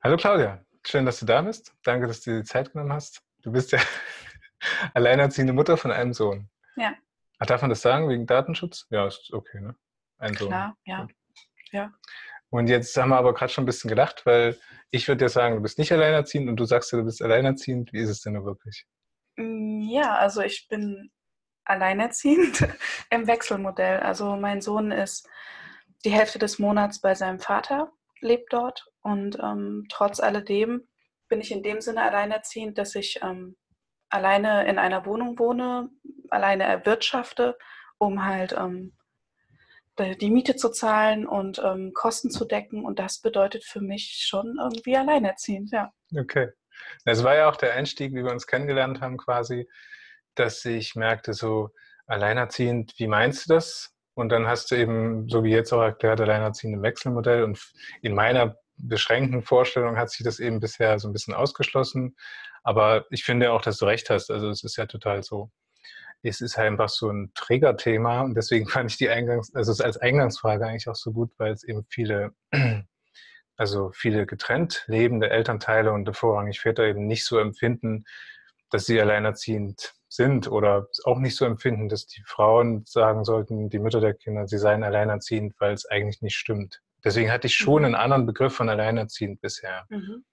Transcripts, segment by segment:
Hallo Claudia, schön, dass du da bist. Danke, dass du dir die Zeit genommen hast. Du bist ja alleinerziehende Mutter von einem Sohn. Ja. Ach, darf man das sagen wegen Datenschutz? Ja, ist okay, ne? Ein Klar, Sohn. ja. ja. Und jetzt haben wir aber gerade schon ein bisschen gedacht, weil ich würde dir sagen, du bist nicht alleinerziehend und du sagst ja, du bist alleinerziehend. Wie ist es denn nur wirklich? Mm, ja, also ich bin alleinerziehend im Wechselmodell. Also mein Sohn ist die Hälfte des Monats bei seinem Vater, lebt dort und ähm, trotz alledem bin ich in dem Sinne alleinerziehend, dass ich ähm, alleine in einer Wohnung wohne, alleine erwirtschafte, um halt ähm, die Miete zu zahlen und ähm, Kosten zu decken. Und das bedeutet für mich schon irgendwie alleinerziehend, ja. Okay. Das war ja auch der Einstieg, wie wir uns kennengelernt haben, quasi, dass ich merkte, so alleinerziehend, wie meinst du das? Und dann hast du eben, so wie jetzt auch erklärt, alleinerziehend im Wechselmodell. Und in meiner beschränkten Vorstellung hat sich das eben bisher so ein bisschen ausgeschlossen. Aber ich finde auch, dass du recht hast. Also es ist ja total so. Es ist halt einfach so ein Trägerthema und deswegen fand ich die Eingangs, also es als Eingangsfrage eigentlich auch so gut, weil es eben viele, also viele getrennt lebende Elternteile und vorrangig Väter eben nicht so empfinden, dass sie alleinerziehend sind oder auch nicht so empfinden, dass die Frauen sagen sollten, die Mütter der Kinder, sie seien alleinerziehend, weil es eigentlich nicht stimmt. Deswegen hatte ich schon mhm. einen anderen Begriff von alleinerziehend bisher. Mhm.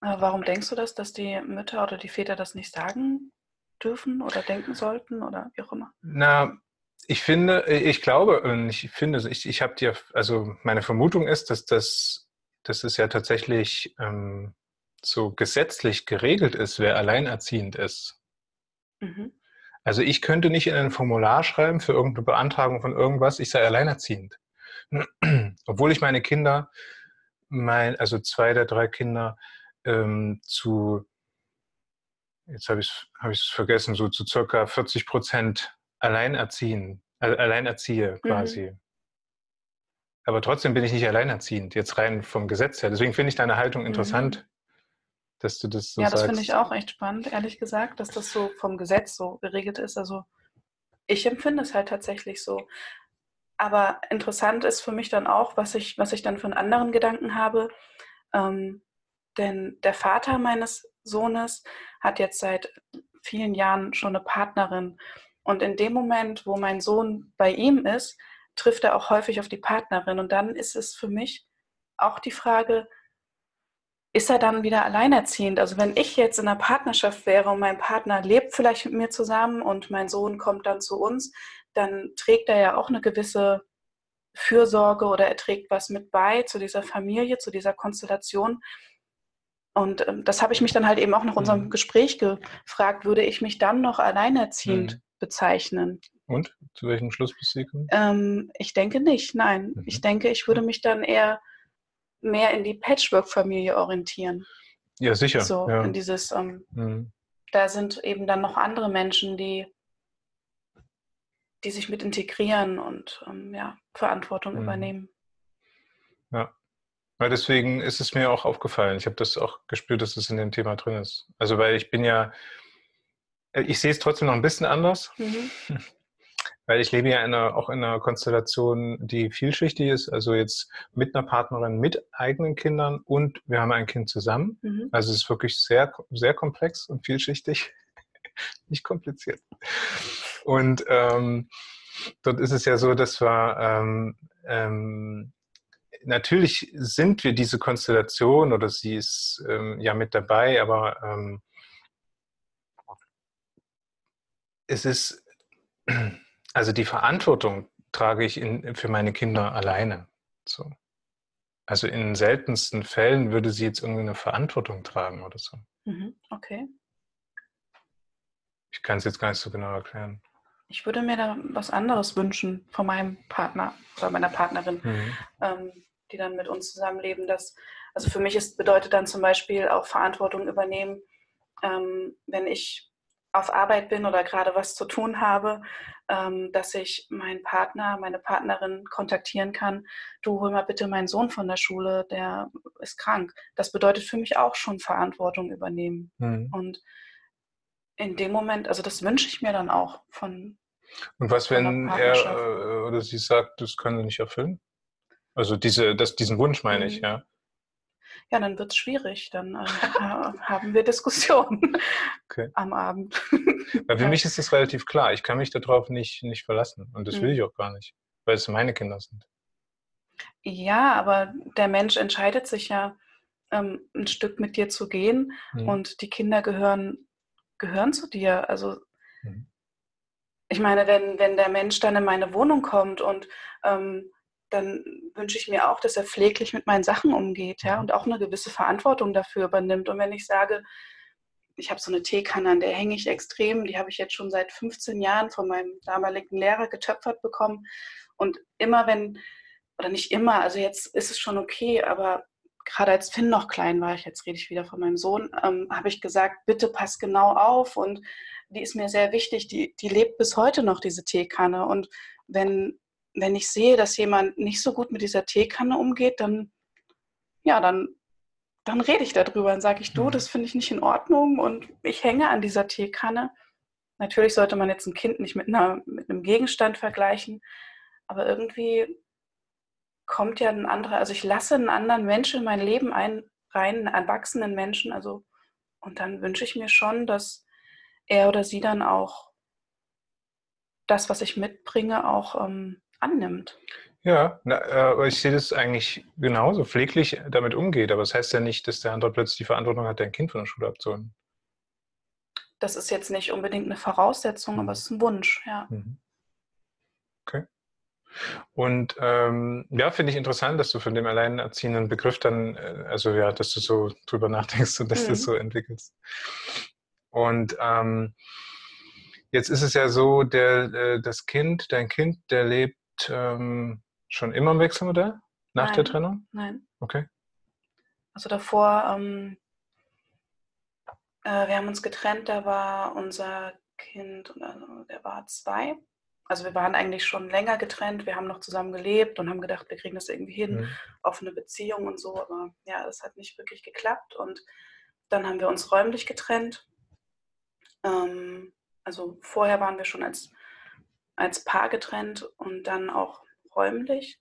Warum denkst du das, dass die Mütter oder die Väter das nicht sagen dürfen oder denken sollten oder wie auch immer? Na, ich finde, ich glaube, ich finde, ich, ich habe dir, also meine Vermutung ist, dass das, dass es ja tatsächlich ähm, so gesetzlich geregelt ist, wer alleinerziehend ist. Mhm. Also ich könnte nicht in ein Formular schreiben für irgendeine Beantragung von irgendwas, ich sei alleinerziehend. Obwohl ich meine Kinder, mein, also zwei der drei Kinder, ähm, zu, jetzt habe ich es hab vergessen, so zu circa 40 Prozent alleinerziehen, also alleinerziehe mhm. quasi. Mhm. Aber trotzdem bin ich nicht alleinerziehend, jetzt rein vom Gesetz her. Deswegen finde ich deine Haltung interessant, mhm dass du das so Ja, das finde ich auch echt spannend, ehrlich gesagt, dass das so vom Gesetz so geregelt ist. Also ich empfinde es halt tatsächlich so. Aber interessant ist für mich dann auch, was ich, was ich dann von anderen Gedanken habe. Ähm, denn der Vater meines Sohnes hat jetzt seit vielen Jahren schon eine Partnerin. Und in dem Moment, wo mein Sohn bei ihm ist, trifft er auch häufig auf die Partnerin. Und dann ist es für mich auch die Frage, ist er dann wieder alleinerziehend? Also wenn ich jetzt in einer Partnerschaft wäre und mein Partner lebt vielleicht mit mir zusammen und mein Sohn kommt dann zu uns, dann trägt er ja auch eine gewisse Fürsorge oder er trägt was mit bei zu dieser Familie, zu dieser Konstellation. Und ähm, das habe ich mich dann halt eben auch nach unserem mhm. Gespräch gefragt, würde ich mich dann noch alleinerziehend mhm. bezeichnen? Und zu welchem Schluss bist du ähm, Ich denke nicht, nein. Mhm. Ich denke, ich würde mich dann eher mehr in die Patchwork-Familie orientieren. Ja, sicher. So, ja. in dieses, ähm, mhm. da sind eben dann noch andere Menschen, die, die sich mit integrieren und ähm, ja, Verantwortung mhm. übernehmen. Ja. ja. Deswegen ist es mir auch aufgefallen. Ich habe das auch gespürt, dass es in dem Thema drin ist. Also, weil ich bin ja, äh, ich sehe es trotzdem noch ein bisschen anders. Mhm. Weil ich lebe ja in einer, auch in einer Konstellation, die vielschichtig ist. Also jetzt mit einer Partnerin mit eigenen Kindern und wir haben ein Kind zusammen. Mhm. Also es ist wirklich sehr, sehr komplex und vielschichtig. Nicht kompliziert. Und ähm, dort ist es ja so, dass wir ähm, ähm, natürlich sind wir diese Konstellation oder sie ist ähm, ja mit dabei, aber ähm, es ist also die Verantwortung trage ich in, für meine Kinder alleine. So. Also in seltensten Fällen würde sie jetzt irgendeine Verantwortung tragen oder so. Mhm, okay. Ich kann es jetzt gar nicht so genau erklären. Ich würde mir da was anderes wünschen von meinem Partner oder meiner Partnerin, mhm. ähm, die dann mit uns zusammenleben. Dass, also für mich ist, bedeutet dann zum Beispiel auch Verantwortung übernehmen, ähm, wenn ich auf Arbeit bin oder gerade was zu tun habe, ähm, dass ich meinen Partner, meine Partnerin kontaktieren kann. Du hol mal bitte meinen Sohn von der Schule, der ist krank. Das bedeutet für mich auch schon Verantwortung übernehmen. Mhm. Und in dem Moment, also das wünsche ich mir dann auch von. Und was, wenn er äh, oder sie sagt, das können sie nicht erfüllen? Also diese, das, diesen Wunsch meine mhm. ich, ja. Ja, dann wird es schwierig. Dann äh, haben wir Diskussionen okay. am Abend. Weil für mich ist das relativ klar. Ich kann mich darauf nicht, nicht verlassen. Und das mhm. will ich auch gar nicht, weil es meine Kinder sind. Ja, aber der Mensch entscheidet sich ja, ähm, ein Stück mit dir zu gehen. Mhm. Und die Kinder gehören, gehören zu dir. Also mhm. ich meine, wenn, wenn der Mensch dann in meine Wohnung kommt und ähm, dann wünsche ich mir auch, dass er pfleglich mit meinen Sachen umgeht, ja, und auch eine gewisse Verantwortung dafür übernimmt. Und wenn ich sage, ich habe so eine Teekanne, an der hänge ich extrem, die habe ich jetzt schon seit 15 Jahren von meinem damaligen Lehrer getöpfert bekommen. Und immer wenn, oder nicht immer, also jetzt ist es schon okay, aber gerade als Finn noch klein war, ich jetzt rede ich wieder von meinem Sohn, ähm, habe ich gesagt, bitte pass genau auf und die ist mir sehr wichtig, die, die lebt bis heute noch, diese Teekanne. Und wenn wenn ich sehe, dass jemand nicht so gut mit dieser Teekanne umgeht, dann, ja, dann, dann rede ich darüber und sage ich, du, mhm. das finde ich nicht in Ordnung und ich hänge an dieser Teekanne. Natürlich sollte man jetzt ein Kind nicht mit, einer, mit einem Gegenstand vergleichen, aber irgendwie kommt ja ein anderer, also ich lasse einen anderen Menschen in mein Leben ein, rein, einen erwachsenen Menschen, also und dann wünsche ich mir schon, dass er oder sie dann auch das, was ich mitbringe, auch ähm, annimmt. Ja, na, äh, aber ich sehe das eigentlich genauso, pfleglich damit umgeht. Aber das heißt ja nicht, dass der andere plötzlich die Verantwortung hat, dein Kind von der Schule abzuholen. Das ist jetzt nicht unbedingt eine Voraussetzung, aber es ist ein Wunsch, ja. Mhm. Okay. Und ähm, ja, finde ich interessant, dass du von dem alleinerziehenden Begriff dann, äh, also ja, dass du so drüber nachdenkst und dass mhm. du das so entwickelst. Und ähm, jetzt ist es ja so, der, äh, das Kind, dein Kind, der lebt ähm, schon immer im Wechselmodell? Nach nein, der Trennung? Nein. Okay. Also davor, ähm, äh, wir haben uns getrennt, da war unser Kind, also der war zwei. Also wir waren eigentlich schon länger getrennt, wir haben noch zusammen gelebt und haben gedacht, wir kriegen das irgendwie hin, mhm. offene Beziehung und so. Aber ja, das hat nicht wirklich geklappt. Und dann haben wir uns räumlich getrennt. Ähm, also vorher waren wir schon als als Paar getrennt und dann auch räumlich.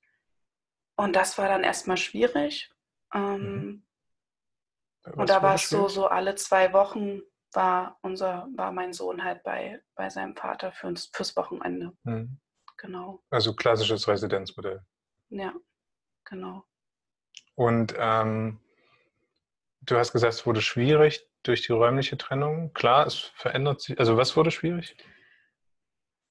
Und das war dann erstmal schwierig. Ähm, mhm. und da war es so, so alle zwei Wochen war unser, war mein Sohn halt bei, bei seinem Vater für uns, fürs Wochenende. Mhm. Genau. Also klassisches Residenzmodell. Ja, genau. Und ähm, du hast gesagt, es wurde schwierig durch die räumliche Trennung. Klar, es verändert sich. Also was wurde schwierig?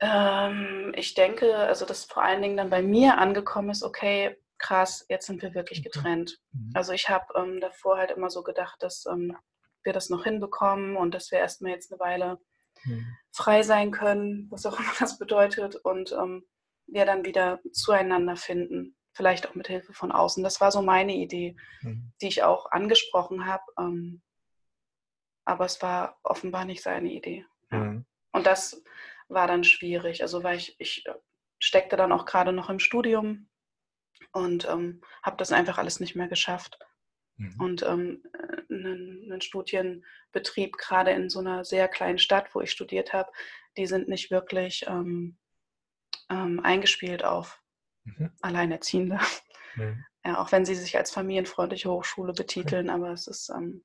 Ähm, ich denke, also dass vor allen Dingen dann bei mir angekommen ist, okay, krass, jetzt sind wir wirklich getrennt. Mhm. Also ich habe ähm, davor halt immer so gedacht, dass ähm, wir das noch hinbekommen und dass wir erstmal jetzt eine Weile mhm. frei sein können, was auch immer das bedeutet, und ähm, wir dann wieder zueinander finden. Vielleicht auch mit Hilfe von außen. Das war so meine Idee, mhm. die ich auch angesprochen habe. Ähm, aber es war offenbar nicht seine Idee. Mhm. Und das war dann schwierig. Also weil ich, ich äh, steckte dann auch gerade noch im Studium und ähm, habe das einfach alles nicht mehr geschafft. Mhm. Und ähm, einen, einen, Studienbetrieb, gerade in so einer sehr kleinen Stadt, wo ich studiert habe, die sind nicht wirklich ähm, ähm eingespielt auf mhm. Alleinerziehende. Mhm. Ja, auch wenn sie sich als familienfreundliche Hochschule betiteln, aber es ist ähm,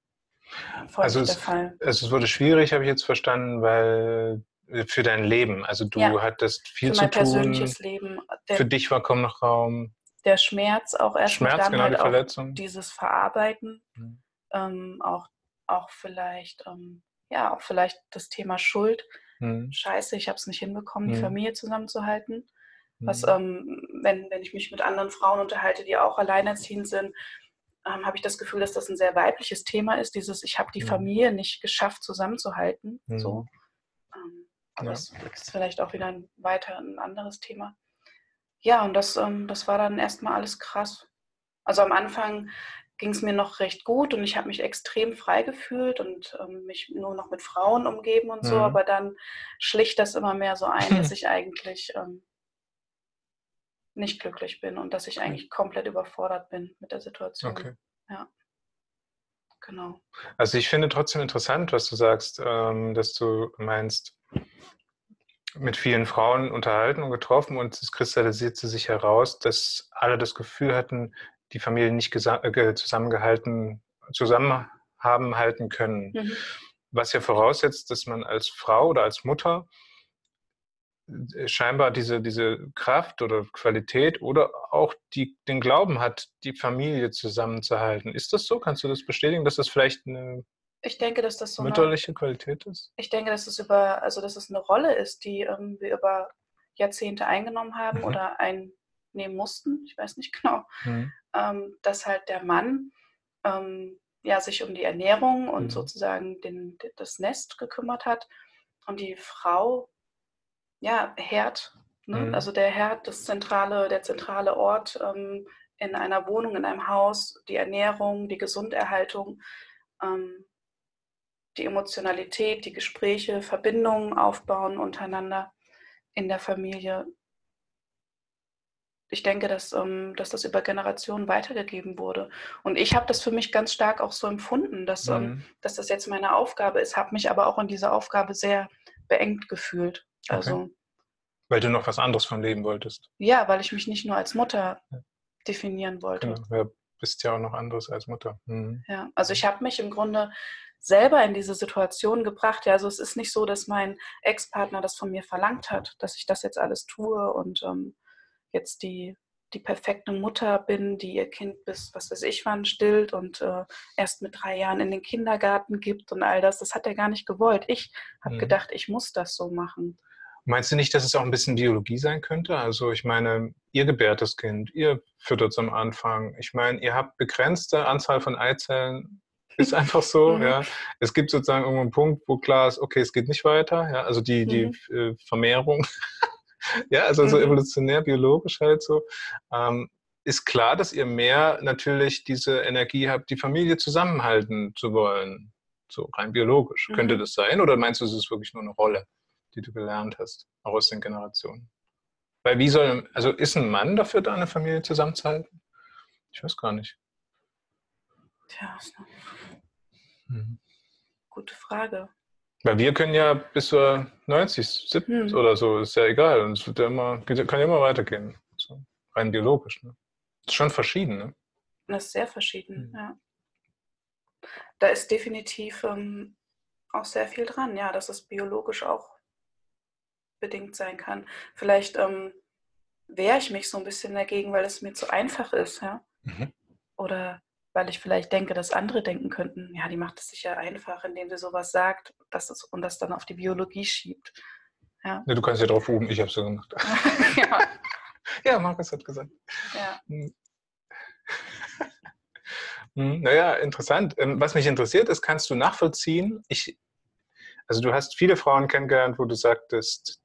voll also der Fall. Also es wurde schwierig, habe ich jetzt verstanden, weil für dein Leben. Also du ja, hattest viel zu tun. persönliches Leben. Der, für dich war kaum noch Raum. Der Schmerz auch erst Schmerz, dann genau, halt die Verletzung. dieses Verarbeiten, mhm. ähm, auch, auch vielleicht, ähm, ja, auch vielleicht das Thema Schuld. Mhm. Scheiße, ich habe es nicht hinbekommen, mhm. die Familie zusammenzuhalten. Was, mhm. ähm, wenn, wenn ich mich mit anderen Frauen unterhalte, die auch alleinerziehend sind, ähm, habe ich das Gefühl, dass das ein sehr weibliches Thema ist, dieses, ich habe die mhm. Familie nicht geschafft zusammenzuhalten. So. Aber ja. das ist vielleicht auch wieder ein weiter ein anderes Thema. Ja, und das, ähm, das war dann erstmal alles krass. Also am Anfang ging es mir noch recht gut und ich habe mich extrem frei gefühlt und ähm, mich nur noch mit Frauen umgeben und so, mhm. aber dann schlicht das immer mehr so ein, dass ich eigentlich ähm, nicht glücklich bin und dass ich eigentlich komplett überfordert bin mit der Situation. Okay. Ja. Genau. Also ich finde trotzdem interessant, was du sagst, ähm, dass du meinst, mit vielen Frauen unterhalten und getroffen und es kristallisierte sich heraus, dass alle das Gefühl hatten, die Familie nicht äh, zusammengehalten, zusammen haben halten können. Mhm. Was ja voraussetzt, dass man als Frau oder als Mutter scheinbar diese, diese Kraft oder Qualität oder auch die, den Glauben hat, die Familie zusammenzuhalten. Ist das so? Kannst du das bestätigen, dass das vielleicht eine ich denke, dass das so mütterliche eine, Qualität ist? Ich denke, dass es über, also dass es eine Rolle ist, die ähm, wir über Jahrzehnte eingenommen haben mhm. oder einnehmen mussten. Ich weiß nicht genau. Mhm. Ähm, dass halt der Mann ähm, ja, sich um die Ernährung und mhm. sozusagen den, das Nest gekümmert hat und die Frau ja, Herd, ne? mhm. also der Herd, das zentrale, der zentrale Ort ähm, in einer Wohnung, in einem Haus, die Ernährung, die Gesunderhaltung, ähm, die Emotionalität, die Gespräche, Verbindungen aufbauen untereinander in der Familie. Ich denke, dass, ähm, dass das über Generationen weitergegeben wurde. Und ich habe das für mich ganz stark auch so empfunden, dass, ähm, mhm. dass das jetzt meine Aufgabe ist, habe mich aber auch in dieser Aufgabe sehr beengt gefühlt. Okay. Also, weil du noch was anderes von leben wolltest. Ja, weil ich mich nicht nur als Mutter definieren wollte. Genau, ja, bist ja auch noch anderes als Mutter. Mhm. Ja, also ich habe mich im Grunde selber in diese Situation gebracht. Ja, also es ist nicht so, dass mein Ex-Partner das von mir verlangt hat, dass ich das jetzt alles tue und ähm, jetzt die, die perfekte Mutter bin, die ihr Kind bis, was weiß ich wann, stillt und äh, erst mit drei Jahren in den Kindergarten gibt und all das. Das hat er gar nicht gewollt. Ich habe mhm. gedacht, ich muss das so machen. Meinst du nicht, dass es auch ein bisschen Biologie sein könnte? Also ich meine, ihr gebärt das Kind, ihr füttert es am Anfang. Ich meine, ihr habt begrenzte Anzahl von Eizellen ist einfach so, mhm. ja. Es gibt sozusagen irgendwo einen Punkt, wo klar ist, okay, es geht nicht weiter, ja. Also die, die mhm. äh, Vermehrung, ja, also so mhm. evolutionär, biologisch halt so. Ähm, ist klar, dass ihr mehr natürlich diese Energie habt, die Familie zusammenhalten zu wollen. So rein biologisch. Mhm. Könnte das sein? Oder meinst du, es ist wirklich nur eine Rolle, die du gelernt hast, auch aus den Generationen? Weil wie soll, also ist ein Mann dafür da, eine Familie zusammenzuhalten? Ich weiß gar nicht. Tja, ist eine hm. gute Frage. Weil wir können ja bis zur 90, 70 hm. oder so, ist ja egal. Und es wird ja immer, kann ja immer weitergehen. So, rein biologisch. Ne? Ist schon verschieden, ne? Das ist sehr verschieden, hm. ja. Da ist definitiv ähm, auch sehr viel dran, ja, dass es biologisch auch bedingt sein kann. Vielleicht ähm, wehre ich mich so ein bisschen dagegen, weil es mir zu einfach ist, ja. Mhm. Oder weil ich vielleicht denke, dass andere denken könnten, ja, die macht es sich ja einfach, indem sie sowas sagt dass es, und das dann auf die Biologie schiebt. Ja. ja du kannst ja drauf rufen, ich habe es so gemacht. ja. ja, Markus hat gesagt. Ja. Hm. Hm, naja, interessant. Ähm, was mich interessiert ist, kannst du nachvollziehen? Ich, also du hast viele Frauen kennengelernt, wo du sagtest,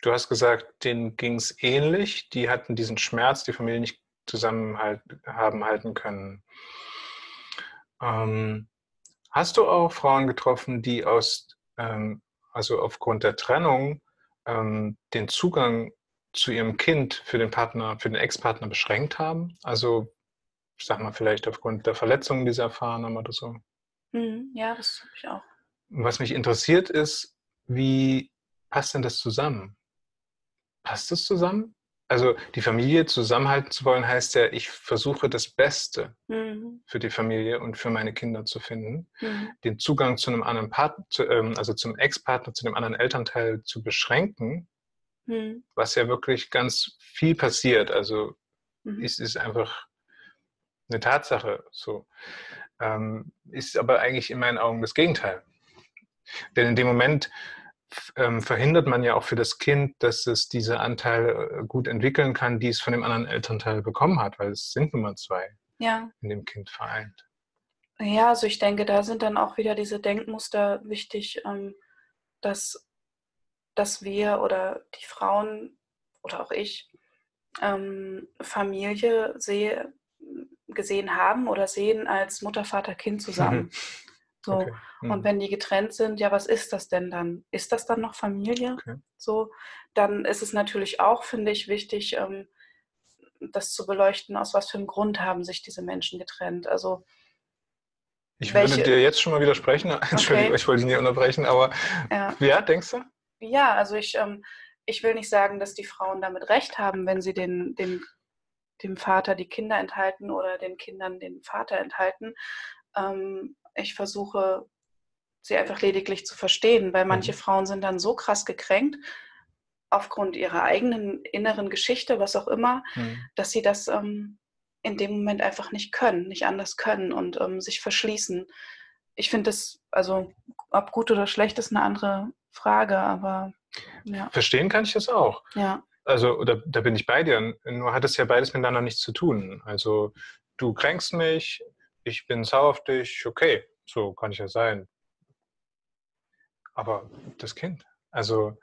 du hast gesagt, denen ging es ähnlich, die hatten diesen Schmerz, die Familie nicht zusammen haben halten können. Ähm, hast du auch Frauen getroffen, die aus, ähm, also aufgrund der Trennung ähm, den Zugang zu ihrem Kind für den Partner, für den Ex-Partner beschränkt haben? Also, ich sag mal, vielleicht aufgrund der Verletzungen, die sie erfahren haben oder so. Mhm, ja, das habe ich auch. Was mich interessiert ist, wie passt denn das zusammen? Passt das zusammen? Also die Familie zusammenhalten zu wollen, heißt ja, ich versuche das Beste mhm. für die Familie und für meine Kinder zu finden. Mhm. Den Zugang zu einem anderen Partner, ähm, also zum Ex-Partner, zu dem anderen Elternteil zu beschränken, mhm. was ja wirklich ganz viel passiert. Also mhm. es ist einfach eine Tatsache so. Ähm, ist aber eigentlich in meinen Augen das Gegenteil. Denn in dem Moment, ähm, verhindert man ja auch für das Kind, dass es diese Anteile äh, gut entwickeln kann, die es von dem anderen Elternteil bekommen hat, weil es sind nun mal zwei ja. in dem Kind vereint. Ja, also ich denke, da sind dann auch wieder diese Denkmuster wichtig, ähm, dass, dass wir oder die Frauen oder auch ich ähm, Familie sehe, gesehen haben oder sehen als Mutter, Vater, Kind zusammen. So. Okay. Mhm. Und wenn die getrennt sind, ja, was ist das denn dann? Ist das dann noch Familie? Okay. So, dann ist es natürlich auch, finde ich, wichtig, ähm, das zu beleuchten, aus was für einem Grund haben sich diese Menschen getrennt. Also ich welche, würde dir jetzt schon mal widersprechen. Entschuldigung, okay. ich wollte dich nicht unterbrechen, aber ja, ja denkst du? Ja, also ich, ähm, ich will nicht sagen, dass die Frauen damit recht haben, wenn sie den, den dem Vater die Kinder enthalten oder den Kindern den Vater enthalten. Ähm, ich versuche sie einfach lediglich zu verstehen, weil manche mhm. Frauen sind dann so krass gekränkt aufgrund ihrer eigenen inneren Geschichte, was auch immer, mhm. dass sie das ähm, in dem Moment einfach nicht können, nicht anders können und ähm, sich verschließen. Ich finde das, also ob gut oder schlecht, ist eine andere Frage, aber ja. Verstehen kann ich das auch. Ja. Also da, da bin ich bei dir. Nur hat es ja beides miteinander nichts zu tun. Also du kränkst mich, ich bin sauer auf dich, okay, so kann ich ja sein. Aber das Kind, also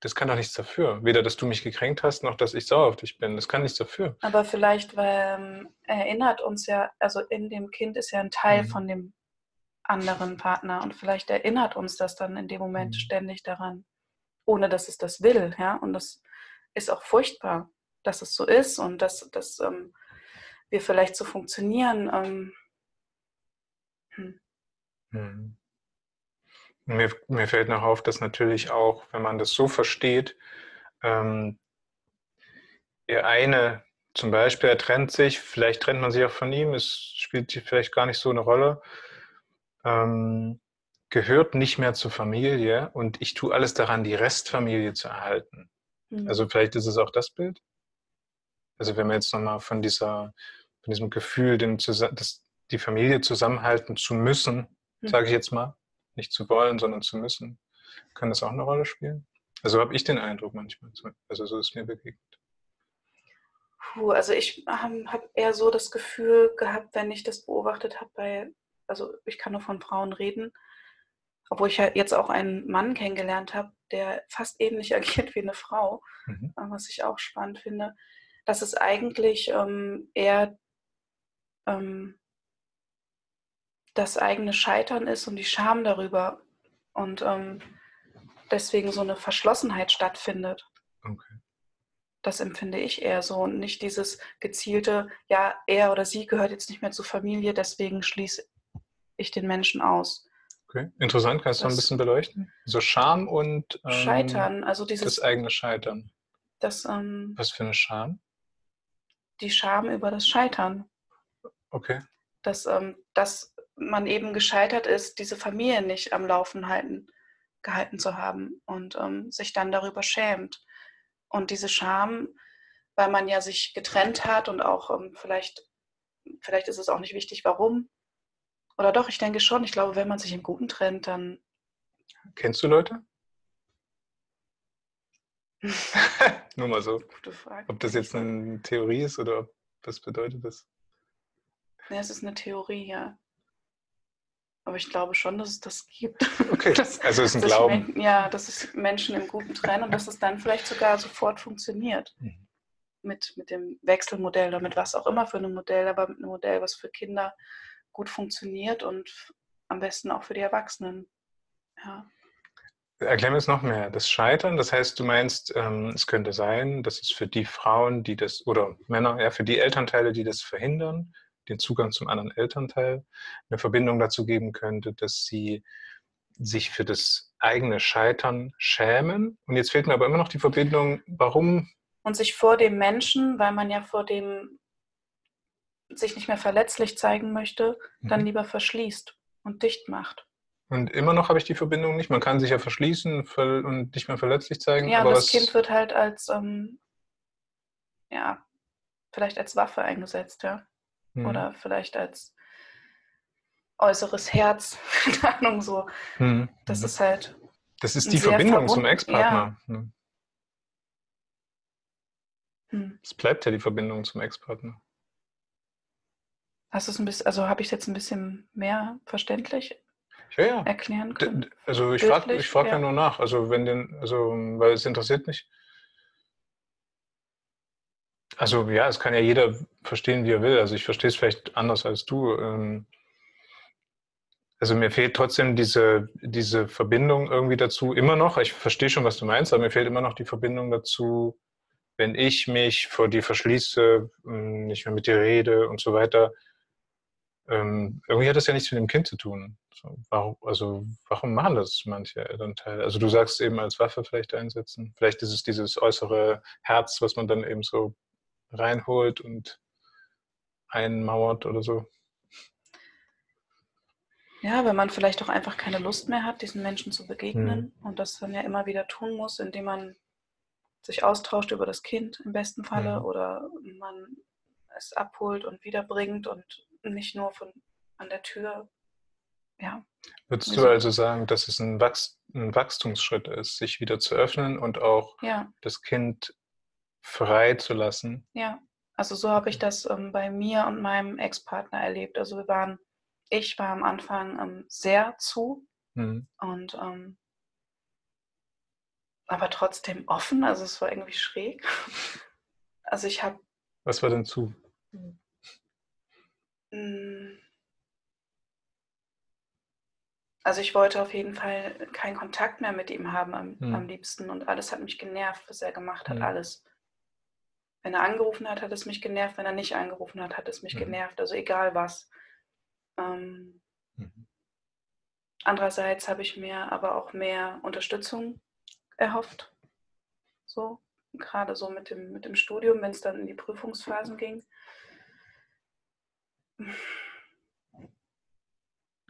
das kann doch nichts dafür. Weder, dass du mich gekränkt hast, noch, dass ich sauer auf dich bin. Das kann nichts dafür. Aber vielleicht, weil ähm, erinnert uns ja, also in dem Kind ist ja ein Teil mhm. von dem anderen Partner und vielleicht erinnert uns das dann in dem Moment mhm. ständig daran, ohne dass es das will, ja. Und das ist auch furchtbar, dass es so ist und dass, dass ähm, wir vielleicht so funktionieren. Ähm, hm. Mhm. Mir, mir fällt noch auf, dass natürlich auch, wenn man das so versteht, ähm, der eine zum Beispiel, er trennt sich, vielleicht trennt man sich auch von ihm, es spielt vielleicht gar nicht so eine Rolle, ähm, gehört nicht mehr zur Familie und ich tue alles daran, die Restfamilie zu erhalten. Mhm. Also vielleicht ist es auch das Bild. Also wenn wir jetzt nochmal von dieser, von diesem Gefühl, den, das, die Familie zusammenhalten zu müssen, mhm. sage ich jetzt mal, nicht zu wollen, sondern zu müssen, kann das auch eine Rolle spielen? Also habe ich den Eindruck manchmal. Also so ist mir begegnet. Puh, also ich habe hab eher so das Gefühl gehabt, wenn ich das beobachtet habe bei, also ich kann nur von Frauen reden, obwohl ich ja jetzt auch einen Mann kennengelernt habe, der fast ähnlich agiert wie eine Frau, mhm. was ich auch spannend finde, dass es eigentlich ähm, eher ähm, das eigene Scheitern ist und die Scham darüber und ähm, deswegen so eine Verschlossenheit stattfindet. Okay. Das empfinde ich eher so und nicht dieses gezielte, ja, er oder sie gehört jetzt nicht mehr zur Familie, deswegen schließe ich den Menschen aus. Okay, interessant. Kannst du das, ein bisschen beleuchten? So Scham und ähm, Scheitern, also dieses das eigene Scheitern. Das, ähm, Was für eine Scham? Die Scham über das Scheitern. Okay. Dass ähm, das man eben gescheitert ist, diese Familie nicht am Laufen halten, gehalten zu haben und ähm, sich dann darüber schämt. Und diese Scham, weil man ja sich getrennt hat und auch ähm, vielleicht, vielleicht ist es auch nicht wichtig, warum. Oder doch, ich denke schon, ich glaube, wenn man sich im Guten trennt, dann. Kennst du Leute? Nur mal so. Gute Frage. Ob das jetzt eine Theorie ist oder was bedeutet das? Ja, es ist eine Theorie, ja. Aber ich glaube schon, dass es das gibt. Okay, dass, also es ist ein Glauben. Men ja, dass es Menschen im Guten trennen und dass es dann vielleicht sogar sofort funktioniert. Mhm. Mit, mit dem Wechselmodell oder mit was auch immer für einem Modell, aber mit einem Modell, was für Kinder gut funktioniert und am besten auch für die Erwachsenen. Ja. Erklär mir es noch mehr. Das Scheitern, das heißt, du meinst, ähm, es könnte sein, dass es für die Frauen, die das, oder Männer, ja, für die Elternteile, die das verhindern, den Zugang zum anderen Elternteil, eine Verbindung dazu geben könnte, dass sie sich für das eigene Scheitern schämen. Und jetzt fehlt mir aber immer noch die Verbindung, warum. Und sich vor dem Menschen, weil man ja vor dem sich nicht mehr verletzlich zeigen möchte, dann mhm. lieber verschließt und dicht macht. Und immer noch habe ich die Verbindung nicht. Man kann sich ja verschließen und nicht mehr verletzlich zeigen. Ja, aber das Kind wird halt als, ähm, ja, vielleicht als Waffe eingesetzt, ja mhm. oder vielleicht als äußeres Herz, keine Ahnung, so. Mhm. Das ist halt. Das ist die Verbindung zum Ex-Partner. Ja. Ne? Hm. Es bleibt ja die Verbindung zum Ex-Partner. Hast du es ein bisschen, also habe ich es jetzt ein bisschen mehr verständlich ja, ja. erklären können? Also ich frage ich frag ja. ja. nur nach, also wenn den, also weil es interessiert mich. Also ja, es kann ja jeder verstehen, wie er will. Also ich verstehe es vielleicht anders als du. Ähm. Also mir fehlt trotzdem diese, diese Verbindung irgendwie dazu immer noch. Ich verstehe schon, was du meinst, aber mir fehlt immer noch die Verbindung dazu, wenn ich mich vor dir verschließe, ähm, nicht mehr mit dir rede und so weiter. Ähm, irgendwie hat das ja nichts mit dem Kind zu tun. also warum machen das manche Elternteile? Also du sagst eben als Waffe vielleicht einsetzen. Vielleicht ist es dieses äußere Herz, was man dann eben so reinholt und einmauert oder so. Ja, wenn man vielleicht auch einfach keine Lust mehr hat, diesen Menschen zu begegnen mhm. und das dann ja immer wieder tun muss, indem man sich austauscht über das Kind im besten Falle mhm. oder man es abholt und wiederbringt und nicht nur von an der Tür. Ja. Würdest du also sagen, dass es ein, Wachst ein Wachstumsschritt ist, sich wieder zu öffnen und auch ja. das Kind frei zu lassen? Ja, also so habe ich das ähm, bei mir und meinem Ex-Partner erlebt. Also wir waren, ich war am Anfang ähm, sehr zu mhm. und ähm, aber trotzdem offen. Also es war irgendwie schräg. Also ich habe. Was war denn zu? Also ich wollte auf jeden Fall keinen Kontakt mehr mit ihm haben am, hm. am liebsten und alles hat mich genervt, was er gemacht hat, hm. alles. Wenn er angerufen hat, hat es mich genervt. Wenn er nicht angerufen hat, hat es mich mhm. genervt. Also egal was. Ähm, mhm. Andererseits habe ich mir aber auch mehr Unterstützung erhofft. So, gerade so mit dem, mit dem Studium, wenn es dann in die Prüfungsphasen ging.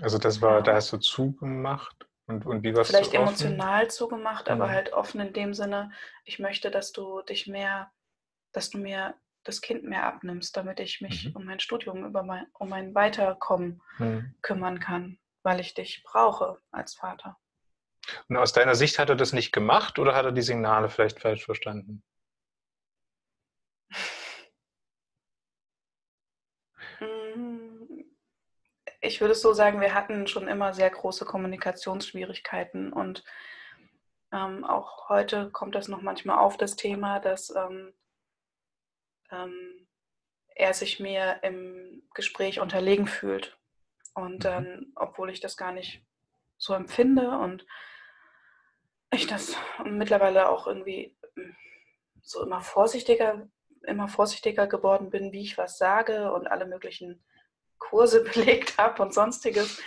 Also das war, da hast du zugemacht und, und wie warst Vielleicht du emotional zugemacht, aber mhm. halt offen in dem Sinne, ich möchte, dass du dich mehr dass du mir das Kind mehr abnimmst, damit ich mich mhm. um mein Studium, über mein, um mein Weiterkommen mhm. kümmern kann, weil ich dich brauche als Vater. Und aus deiner Sicht hat er das nicht gemacht oder hat er die Signale vielleicht falsch verstanden? Mm, ich würde es so sagen, wir hatten schon immer sehr große Kommunikationsschwierigkeiten und ähm, auch heute kommt das noch manchmal auf, das Thema, dass ähm, ähm, er sich mir im Gespräch unterlegen fühlt. Und mhm. dann, obwohl ich das gar nicht so empfinde und ich das mittlerweile auch irgendwie hm, so immer vorsichtiger, immer vorsichtiger geworden bin, wie ich was sage und alle möglichen Kurse belegt habe und sonstiges.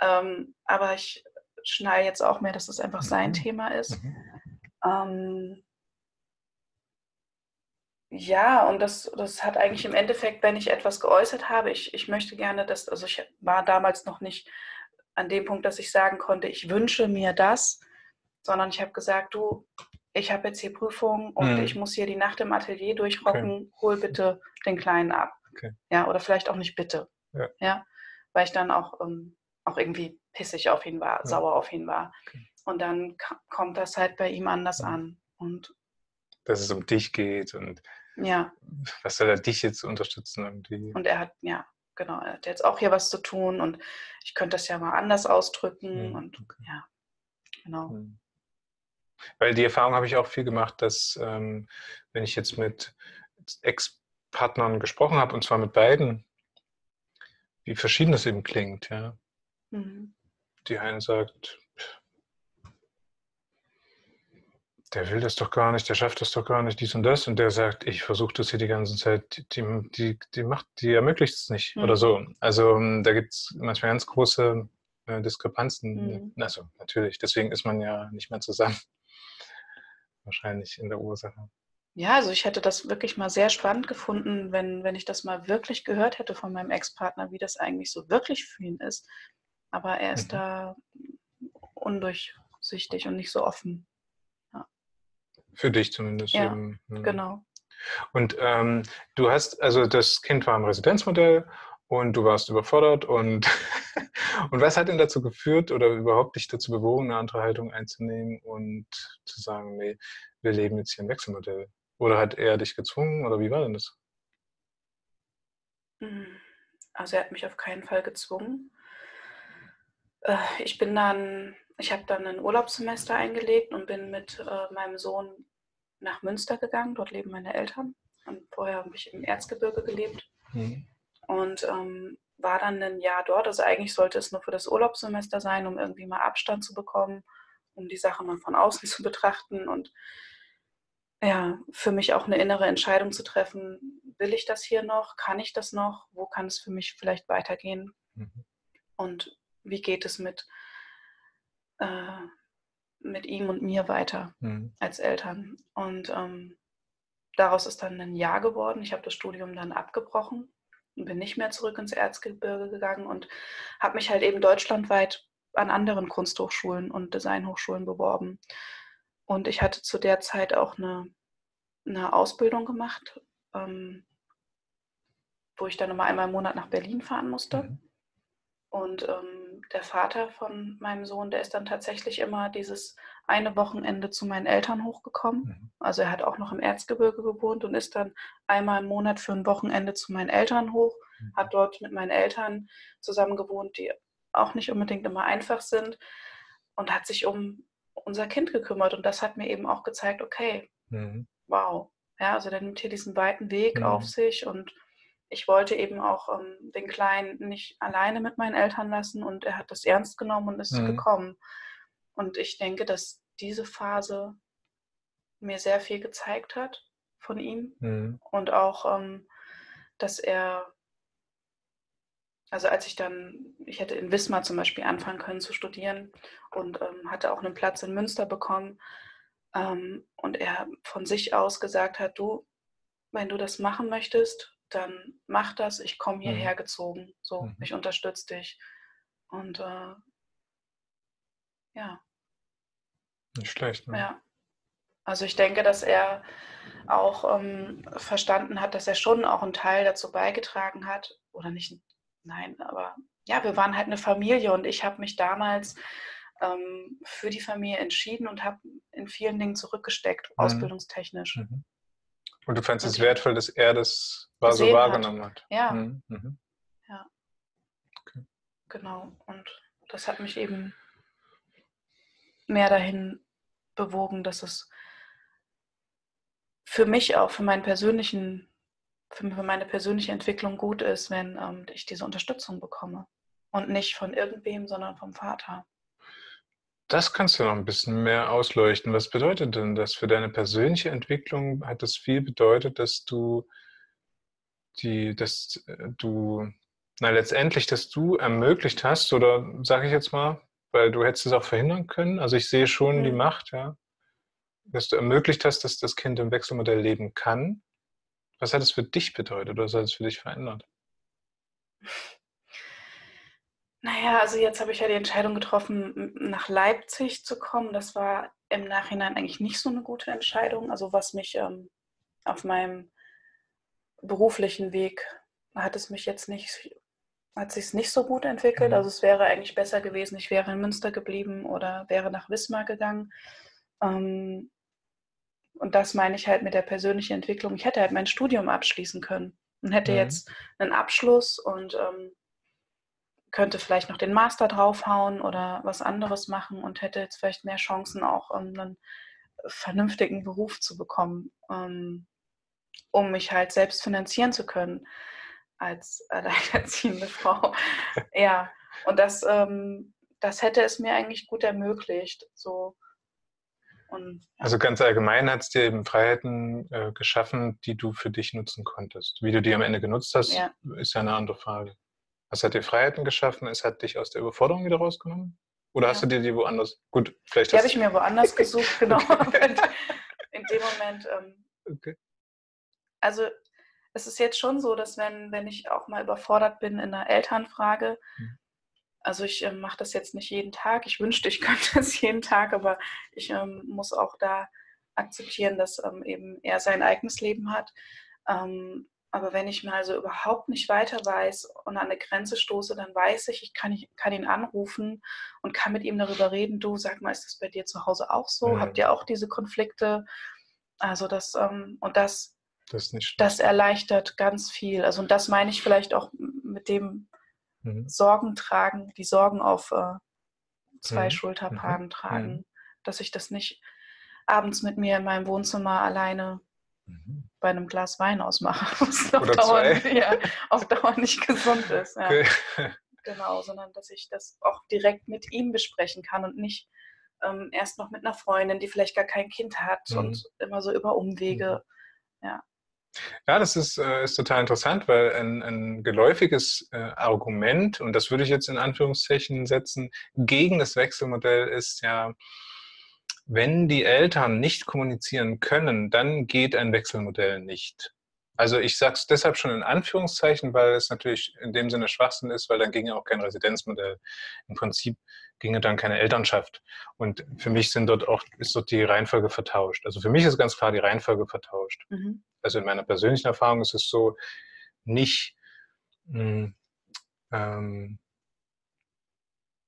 Ähm, aber ich schneide jetzt auch mehr, dass es einfach sein mhm. Thema ist. Mhm. Ähm, ja, und das, das hat eigentlich im Endeffekt, wenn ich etwas geäußert habe, ich, ich möchte gerne, dass, also ich war damals noch nicht an dem Punkt, dass ich sagen konnte, ich wünsche mir das, sondern ich habe gesagt, du, ich habe jetzt hier Prüfungen und mhm. ich muss hier die Nacht im Atelier durchrocken, okay. hol bitte den Kleinen ab. Okay. Ja, oder vielleicht auch nicht bitte. Ja. ja weil ich dann auch, ähm, auch irgendwie pissig auf ihn war, ja. sauer auf ihn war. Okay. Und dann kommt das halt bei ihm anders an. Und dass es um dich geht und ja. was soll er dich jetzt unterstützen irgendwie. Und er hat, ja, genau, er hat jetzt auch hier was zu tun und ich könnte das ja mal anders ausdrücken mhm. und ja, genau. Mhm. Weil die Erfahrung habe ich auch viel gemacht, dass ähm, wenn ich jetzt mit Ex-Partnern gesprochen habe, und zwar mit beiden, wie verschieden das eben klingt, ja. Mhm. Die eine sagt, der will das doch gar nicht, der schafft das doch gar nicht, dies und das. Und der sagt, ich versuche das hier die ganze Zeit, die, die, die macht, die ermöglicht es nicht mhm. oder so. Also ähm, da gibt es manchmal ganz große äh, Diskrepanzen. Mhm. Also natürlich, deswegen ist man ja nicht mehr zusammen. Wahrscheinlich in der Ursache. Ja, also ich hätte das wirklich mal sehr spannend gefunden, wenn, wenn ich das mal wirklich gehört hätte von meinem Ex-Partner, wie das eigentlich so wirklich für ihn ist. Aber er ist mhm. da undurchsichtig und nicht so offen. Für dich zumindest. Ja, eben. Mhm. genau. Und ähm, du hast, also das Kind war im Residenzmodell und du warst überfordert und, und was hat denn dazu geführt oder überhaupt dich dazu bewogen, eine andere Haltung einzunehmen und zu sagen, nee, wir leben jetzt hier im Wechselmodell? Oder hat er dich gezwungen oder wie war denn das? Hm, also er hat mich auf keinen Fall gezwungen. Äh, ich bin dann ich habe dann ein Urlaubssemester eingelegt und bin mit äh, meinem Sohn nach Münster gegangen. Dort leben meine Eltern. Und vorher habe ich im Erzgebirge gelebt. Mhm. Und ähm, war dann ein Jahr dort. Also eigentlich sollte es nur für das Urlaubssemester sein, um irgendwie mal Abstand zu bekommen, um die Sache mal von außen zu betrachten und ja, für mich auch eine innere Entscheidung zu treffen, will ich das hier noch, kann ich das noch, wo kann es für mich vielleicht weitergehen mhm. und wie geht es mit äh, mit ihm und mir weiter mhm. als Eltern. Und ähm, daraus ist dann ein Jahr geworden. Ich habe das Studium dann abgebrochen und bin nicht mehr zurück ins Erzgebirge gegangen und habe mich halt eben deutschlandweit an anderen Kunsthochschulen und Designhochschulen beworben. Und ich hatte zu der Zeit auch eine, eine Ausbildung gemacht, ähm, wo ich dann immer einmal im Monat nach Berlin fahren musste. Mhm. Und ähm, der Vater von meinem Sohn, der ist dann tatsächlich immer dieses eine Wochenende zu meinen Eltern hochgekommen. Mhm. Also er hat auch noch im Erzgebirge gewohnt und ist dann einmal im Monat für ein Wochenende zu meinen Eltern hoch, mhm. hat dort mit meinen Eltern zusammen gewohnt, die auch nicht unbedingt immer einfach sind und hat sich um unser Kind gekümmert. Und das hat mir eben auch gezeigt, okay, mhm. wow. Ja, also der nimmt hier diesen weiten Weg mhm. auf sich und ich wollte eben auch ähm, den Kleinen nicht alleine mit meinen Eltern lassen und er hat das ernst genommen und ist mhm. gekommen. Und ich denke, dass diese Phase mir sehr viel gezeigt hat von ihm mhm. und auch, ähm, dass er, also als ich dann, ich hätte in Wismar zum Beispiel anfangen können zu studieren und ähm, hatte auch einen Platz in Münster bekommen ähm, und er von sich aus gesagt hat, du, wenn du das machen möchtest, dann mach das, ich komme hierher mhm. gezogen, so, mhm. ich unterstütze dich. Und äh, ja. Nicht schlecht, ne? Ja. Also ich denke, dass er auch ähm, verstanden hat, dass er schon auch einen Teil dazu beigetragen hat, oder nicht, nein, aber ja, wir waren halt eine Familie und ich habe mich damals ähm, für die Familie entschieden und habe in vielen Dingen zurückgesteckt, mhm. ausbildungstechnisch. Mhm. Und du fandest es wertvoll, dass er das war so wahrgenommen hat. hat. Ja. Mhm. mhm. Ja. Okay. Genau. Und das hat mich eben mehr dahin bewogen, dass es für mich auch, für meinen persönlichen, für meine persönliche Entwicklung gut ist, wenn ähm, ich diese Unterstützung bekomme. Und nicht von irgendwem, sondern vom Vater. Das kannst du noch ein bisschen mehr ausleuchten. Was bedeutet denn das für deine persönliche Entwicklung? Hat das viel bedeutet, dass du die, dass äh, du, na letztendlich, dass du ermöglicht hast, oder sage ich jetzt mal, weil du hättest es auch verhindern können. Also ich sehe schon mhm. die Macht, ja, dass du ermöglicht hast, dass das Kind im Wechselmodell leben kann. Was hat es für dich bedeutet oder was hat es für dich verändert? Naja, also jetzt habe ich ja die Entscheidung getroffen, nach Leipzig zu kommen. Das war im Nachhinein eigentlich nicht so eine gute Entscheidung. Also was mich ähm, auf meinem beruflichen Weg hat es mich jetzt nicht, hat sich nicht so gut entwickelt. Mhm. Also es wäre eigentlich besser gewesen, ich wäre in Münster geblieben oder wäre nach Wismar gegangen. Ähm, und das meine ich halt mit der persönlichen Entwicklung. Ich hätte halt mein Studium abschließen können und hätte mhm. jetzt einen Abschluss und ähm, könnte vielleicht noch den Master draufhauen oder was anderes machen und hätte jetzt vielleicht mehr Chancen, auch um einen vernünftigen Beruf zu bekommen, ähm, um mich halt selbst finanzieren zu können als alleinerziehende Frau. ja, und das, ähm, das hätte es mir eigentlich gut ermöglicht. So. Und, ja. Also ganz allgemein hat es dir eben Freiheiten äh, geschaffen, die du für dich nutzen konntest. Wie du die am Ende genutzt hast, ja. ist ja eine andere Frage. Was hat dir Freiheiten geschaffen? Es hat dich aus der Überforderung wieder rausgenommen? Oder ja. hast du dir die woanders? Gut, vielleicht. Die habe ich mir woanders gesucht, genau. in dem Moment. Ähm, okay. Also es ist jetzt schon so, dass wenn, wenn ich auch mal überfordert bin in einer Elternfrage, hm. also ich äh, mache das jetzt nicht jeden Tag, ich wünschte, ich könnte es jeden Tag, aber ich ähm, muss auch da akzeptieren, dass ähm, eben er sein eigenes Leben hat. Ähm, aber wenn ich mal so überhaupt nicht weiter weiß und an eine Grenze stoße, dann weiß ich, ich kann, ich kann ihn anrufen und kann mit ihm darüber reden. Du, sag mal, ist das bei dir zu Hause auch so? Mhm. Habt ihr auch diese Konflikte? Also das, ähm, und das, das, das, erleichtert ganz viel. Also und das meine ich vielleicht auch mit dem mhm. Sorgen tragen, die Sorgen auf äh, zwei mhm. Schulterpaaren mhm. tragen, mhm. dass ich das nicht abends mit mir in meinem Wohnzimmer alleine mhm. bei einem Glas Wein ausmache, was auf Dauer, ja, auf Dauer, nicht gesund ist. Ja. Okay. Genau, sondern dass ich das auch direkt mit ihm besprechen kann und nicht ähm, erst noch mit einer Freundin, die vielleicht gar kein Kind hat mhm. und immer so über Umwege. Mhm. Ja. Ja, das ist, äh, ist total interessant, weil ein, ein geläufiges äh, Argument, und das würde ich jetzt in Anführungszeichen setzen, gegen das Wechselmodell ist ja, wenn die Eltern nicht kommunizieren können, dann geht ein Wechselmodell nicht. Also ich sage es deshalb schon in Anführungszeichen, weil es natürlich in dem Sinne Schwachsinn ist, weil dann ginge auch kein Residenzmodell. Im Prinzip ginge dann keine Elternschaft. Und für mich sind dort auch, ist dort die Reihenfolge vertauscht. Also für mich ist ganz klar die Reihenfolge vertauscht. Mhm. Also in meiner persönlichen Erfahrung ist es so, nicht, mh, hm, ähm,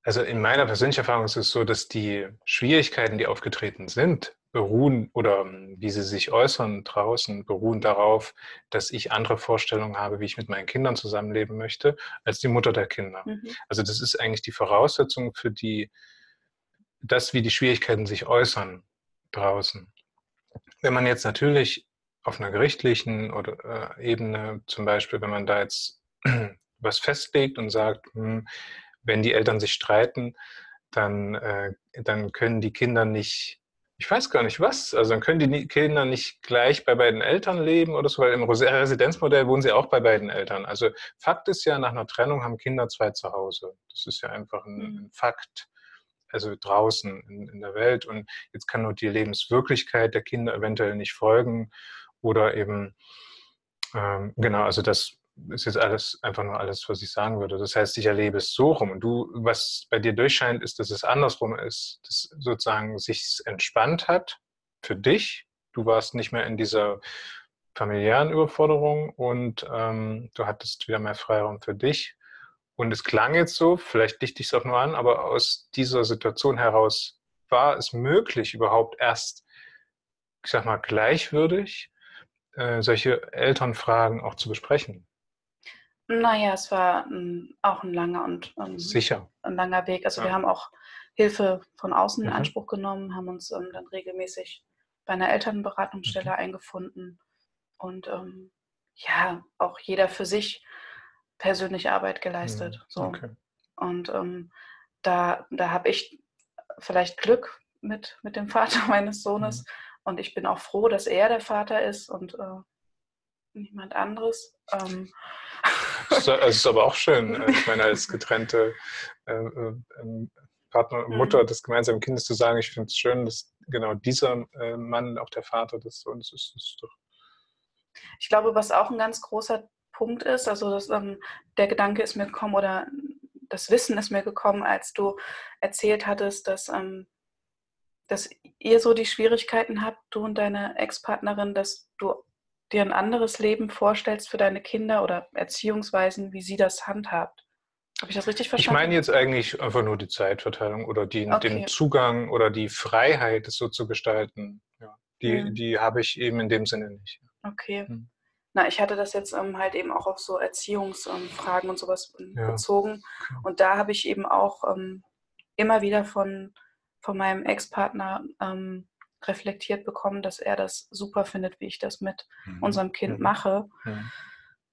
also in meiner persönlichen Erfahrung ist es so, dass die Schwierigkeiten, die aufgetreten sind, beruhen oder ähm, wie sie sich äußern draußen, beruhen darauf, dass ich andere Vorstellungen habe, wie ich mit meinen Kindern zusammenleben möchte, als die Mutter der Kinder. Mhm. Also das ist eigentlich die Voraussetzung für die, das, wie die Schwierigkeiten sich äußern draußen. Wenn man jetzt natürlich auf einer gerichtlichen oder, äh, Ebene, zum Beispiel, wenn man da jetzt was festlegt und sagt, hm, wenn die Eltern sich streiten, dann, äh, dann können die Kinder nicht ich weiß gar nicht was. Also dann können die Kinder nicht gleich bei beiden Eltern leben oder so, weil im Residenzmodell wohnen sie auch bei beiden Eltern. Also Fakt ist ja, nach einer Trennung haben Kinder zwei zu Hause. Das ist ja einfach ein, mhm. ein Fakt. Also draußen in, in, der Welt. Und jetzt kann nur die Lebenswirklichkeit der Kinder eventuell nicht folgen. Oder eben, ähm, genau, also das ist jetzt alles einfach nur alles, was ich sagen würde. Das heißt, ich erlebe es so rum. Und du, was bei dir durchscheint, ist, dass es andersrum ist, dass sozusagen sich entspannt hat für dich. Du warst nicht mehr in dieser familiären Überforderung und ähm, du hattest wieder mehr Freiraum für dich. Und es klang jetzt so, vielleicht dichte ich es auch nur an, aber aus dieser Situation heraus war es möglich, überhaupt erst, ich sag mal, gleichwürdig äh, solche Elternfragen auch zu besprechen. Naja, es war ähm, auch ein langer und ähm, Sicher. ein langer Weg. Also ja. wir haben auch Hilfe von außen in mhm. Anspruch genommen, haben uns ähm, dann regelmäßig bei einer Elternberatungsstelle mhm. eingefunden und ähm, ja, auch jeder für sich persönliche Arbeit geleistet. Mhm. So. Okay. Und ähm, da, da habe ich vielleicht Glück mit, mit dem Vater meines Sohnes. Mhm. Und ich bin auch froh, dass er der Vater ist und äh, niemand anderes. Ähm, es ist aber auch schön, äh, ich meine, als getrennte äh, äh, ähm, Partner und Mutter mhm. des gemeinsamen Kindes zu sagen, ich finde es schön, dass genau dieser äh, Mann auch der Vater des Sohnes ist. ist doch ich glaube, was auch ein ganz großer Punkt ist, also das, ähm, der Gedanke ist mir gekommen oder das Wissen ist mir gekommen, als du erzählt hattest, dass, ähm, dass ihr so die Schwierigkeiten habt, du und deine Ex-Partnerin, dass du dir ein anderes Leben vorstellst für deine Kinder oder Erziehungsweisen, wie sie das handhabt. Habe ich das richtig verstanden? Ich meine jetzt eigentlich einfach nur die Zeitverteilung oder die, okay. den Zugang oder die Freiheit, es so zu gestalten. Ja, die, mhm. die habe ich eben in dem Sinne nicht. Okay. Mhm. Na, ich hatte das jetzt ähm, halt eben auch auf so Erziehungsfragen ähm, und sowas ja. bezogen. Und da habe ich eben auch ähm, immer wieder von, von meinem Ex-Partner ähm, reflektiert bekommen, dass er das super findet, wie ich das mit mhm. unserem Kind mhm. mache. Mhm.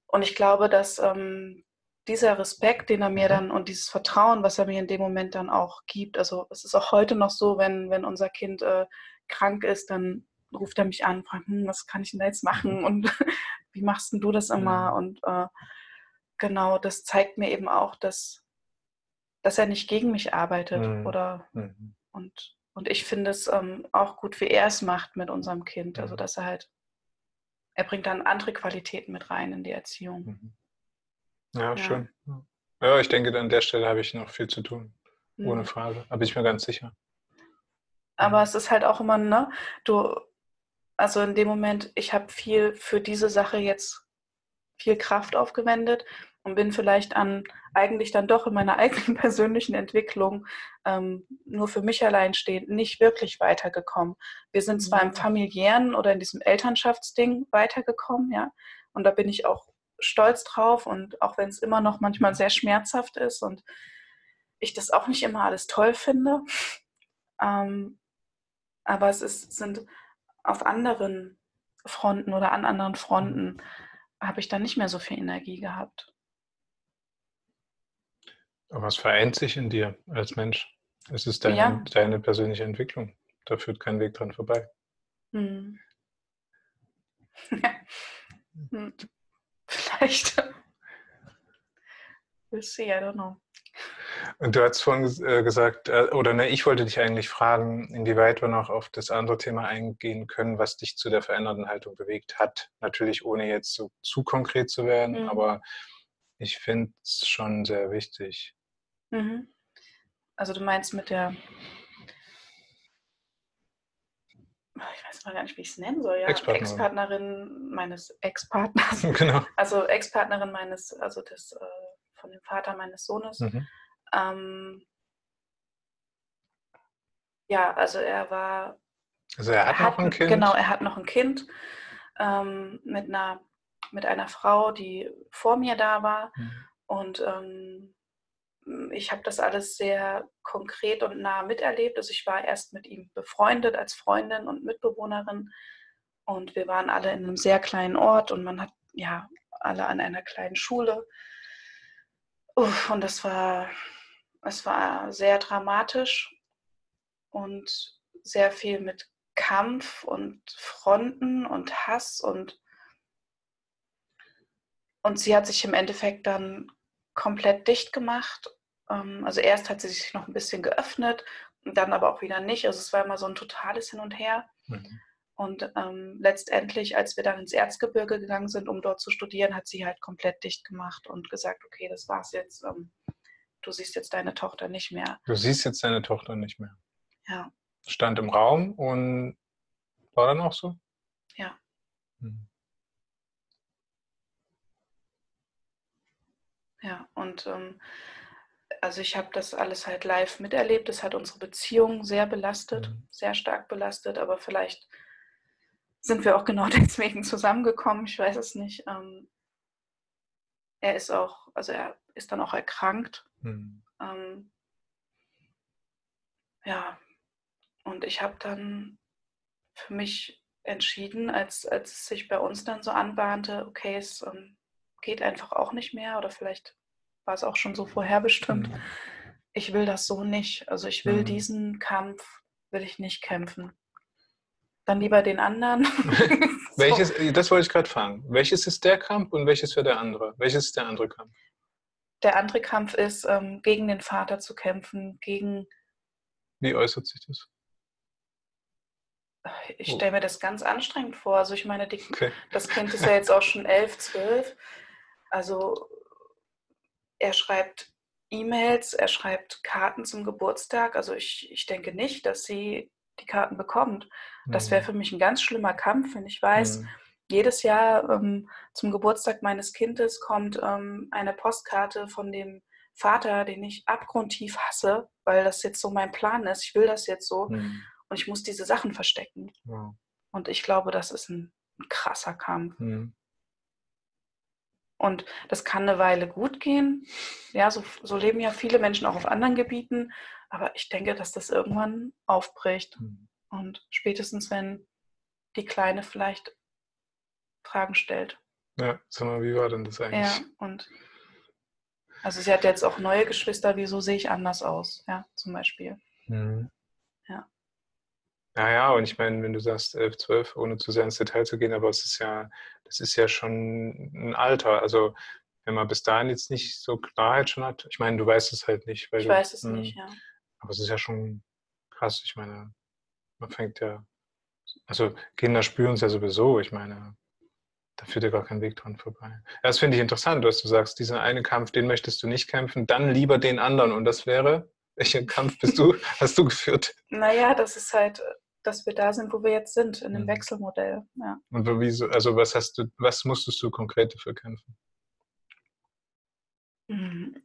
Und ich glaube, dass ähm, dieser Respekt, den er mir mhm. dann und dieses Vertrauen, was er mir in dem Moment dann auch gibt, also es ist auch heute noch so, wenn, wenn unser Kind äh, krank ist, dann ruft er mich an, fragt, hm, was kann ich denn da jetzt machen mhm. und wie machst denn du das immer? Mhm. Und äh, genau, das zeigt mir eben auch, dass, dass er nicht gegen mich arbeitet oder und und ich finde es ähm, auch gut, wie er es macht mit unserem Kind. Also, mhm. dass er halt, er bringt dann andere Qualitäten mit rein in die Erziehung. Mhm. Ja, ja, schön. Ja, ich denke, an der Stelle habe ich noch viel zu tun. Ohne mhm. Frage. Da bin ich mir ganz sicher. Aber es ist halt auch immer, ne, du, also in dem Moment, ich habe viel für diese Sache jetzt viel Kraft aufgewendet und bin vielleicht an eigentlich dann doch in meiner eigenen persönlichen Entwicklung ähm, nur für mich allein stehend nicht wirklich weitergekommen. Wir sind zwar im mhm. familiären oder in diesem Elternschaftsding weitergekommen, ja, und da bin ich auch stolz drauf und auch wenn es immer noch manchmal sehr schmerzhaft ist und ich das auch nicht immer alles toll finde, ähm, aber es ist, sind auf anderen Fronten oder an anderen Fronten habe ich dann nicht mehr so viel Energie gehabt. Aber was vereint sich in dir als Mensch? Es ist deine, ja. deine persönliche Entwicklung. Da führt kein Weg dran vorbei. Hm. hm. Vielleicht. We'll see, I don't know. Und du hast vorhin äh, gesagt, äh, oder ne, ich wollte dich eigentlich fragen, inwieweit wir noch auf das andere Thema eingehen können, was dich zu der veränderten Haltung bewegt hat. Natürlich ohne jetzt so zu konkret zu werden, mhm. aber ich finde es schon sehr wichtig. Mhm. Also du meinst mit der, ich weiß mal gar nicht, wie ich es nennen soll, ja, Ex-Partnerin meines Ex-Partners. Genau. Also Ex-Partnerin meines, also des, äh, von dem Vater meines Sohnes. Mhm. Ähm, ja, also er war. Also er hat, er hat noch ein Kind. Genau, er hat noch ein Kind ähm, mit einer mit einer Frau, die vor mir da war. Mhm. Und ähm, ich habe das alles sehr konkret und nah miterlebt. Also ich war erst mit ihm befreundet als Freundin und Mitbewohnerin. Und wir waren alle in einem sehr kleinen Ort und man hat ja alle an einer kleinen Schule. Uff, und das war, es war sehr dramatisch und sehr viel mit Kampf und Fronten und Hass und und sie hat sich im Endeffekt dann komplett dicht gemacht. Ähm, also erst hat sie sich noch ein bisschen geöffnet, dann aber auch wieder nicht. Also es war immer so ein totales Hin und Her. Mhm. Und ähm, letztendlich, als wir dann ins Erzgebirge gegangen sind, um dort zu studieren, hat sie halt komplett dicht gemacht und gesagt, okay, das war's jetzt. Ähm, du siehst jetzt deine Tochter nicht mehr. Du siehst jetzt deine Tochter nicht mehr. Ja. Stand im Raum und war dann auch so? Ja. Mhm. Ja, und ähm, also ich habe das alles halt live miterlebt. Das hat unsere Beziehung sehr belastet, mhm. sehr stark belastet, aber vielleicht sind wir auch genau deswegen zusammengekommen. Ich weiß es nicht. Ähm, er ist auch, also er ist dann auch erkrankt. Mhm. Ähm, ja, und ich habe dann für mich entschieden, als, als es sich bei uns dann so anbahnte, okay, es ähm, geht einfach auch nicht mehr oder vielleicht war es auch schon so vorherbestimmt. Mhm. Ich will das so nicht. Also ich will mhm. diesen Kampf, will ich nicht kämpfen. Dann lieber den anderen. so. Welches, das wollte ich gerade fragen. Welches ist der Kampf und welches für der andere? Welches ist der andere Kampf? Der andere Kampf ist, ähm, gegen den Vater zu kämpfen, gegen. Wie äußert sich das? Ich stelle mir das ganz anstrengend vor. Also ich meine, die, okay. das Kind ist ja jetzt auch schon elf, zwölf. Also er schreibt E-Mails, er schreibt Karten zum Geburtstag. Also ich, ich denke nicht, dass sie die Karten bekommt. Das wäre mhm. für mich ein ganz schlimmer Kampf, wenn ich weiß, mhm. jedes Jahr ähm, zum Geburtstag meines Kindes kommt ähm, eine Postkarte von dem Vater, den ich abgrundtief hasse, weil das jetzt so mein Plan ist. Ich will das jetzt so mhm. und ich muss diese Sachen verstecken. Ja. Und ich glaube, das ist ein, ein krasser Kampf. Mhm. Und das kann eine Weile gut gehen. Ja, so, so, leben ja viele Menschen auch auf anderen Gebieten. Aber ich denke, dass das irgendwann aufbricht. Mhm. Und spätestens, wenn die Kleine vielleicht Fragen stellt. Ja, sag mal, wie war denn das eigentlich? Ja, und also sie hat jetzt auch neue Geschwister, wieso sehe ich anders aus? Ja, zum Beispiel. Mhm. Ja. Naja, und ich meine, wenn du sagst 11, 12, ohne zu sehr ins Detail zu gehen, aber es ist ja, das ist ja schon ein Alter. Also wenn man bis dahin jetzt nicht so Klarheit schon hat, ich meine, du weißt es halt nicht. ich du, weiß es mh, nicht, ja. Aber es ist ja schon krass. Ich meine, man fängt ja, also Kinder spüren es ja sowieso. Ich meine, da führt ja gar kein Weg dran vorbei. Das finde ich interessant, dass du sagst, diesen einen Kampf, den möchtest du nicht kämpfen, dann lieber den anderen. Und das wäre, welchen Kampf bist du, hast du geführt? Naja, das ist halt dass wir da sind, wo wir jetzt sind, in dem mhm. Wechselmodell. Ja. Und wieso, also was hast du, was musstest du konkret dafür kämpfen? Mhm.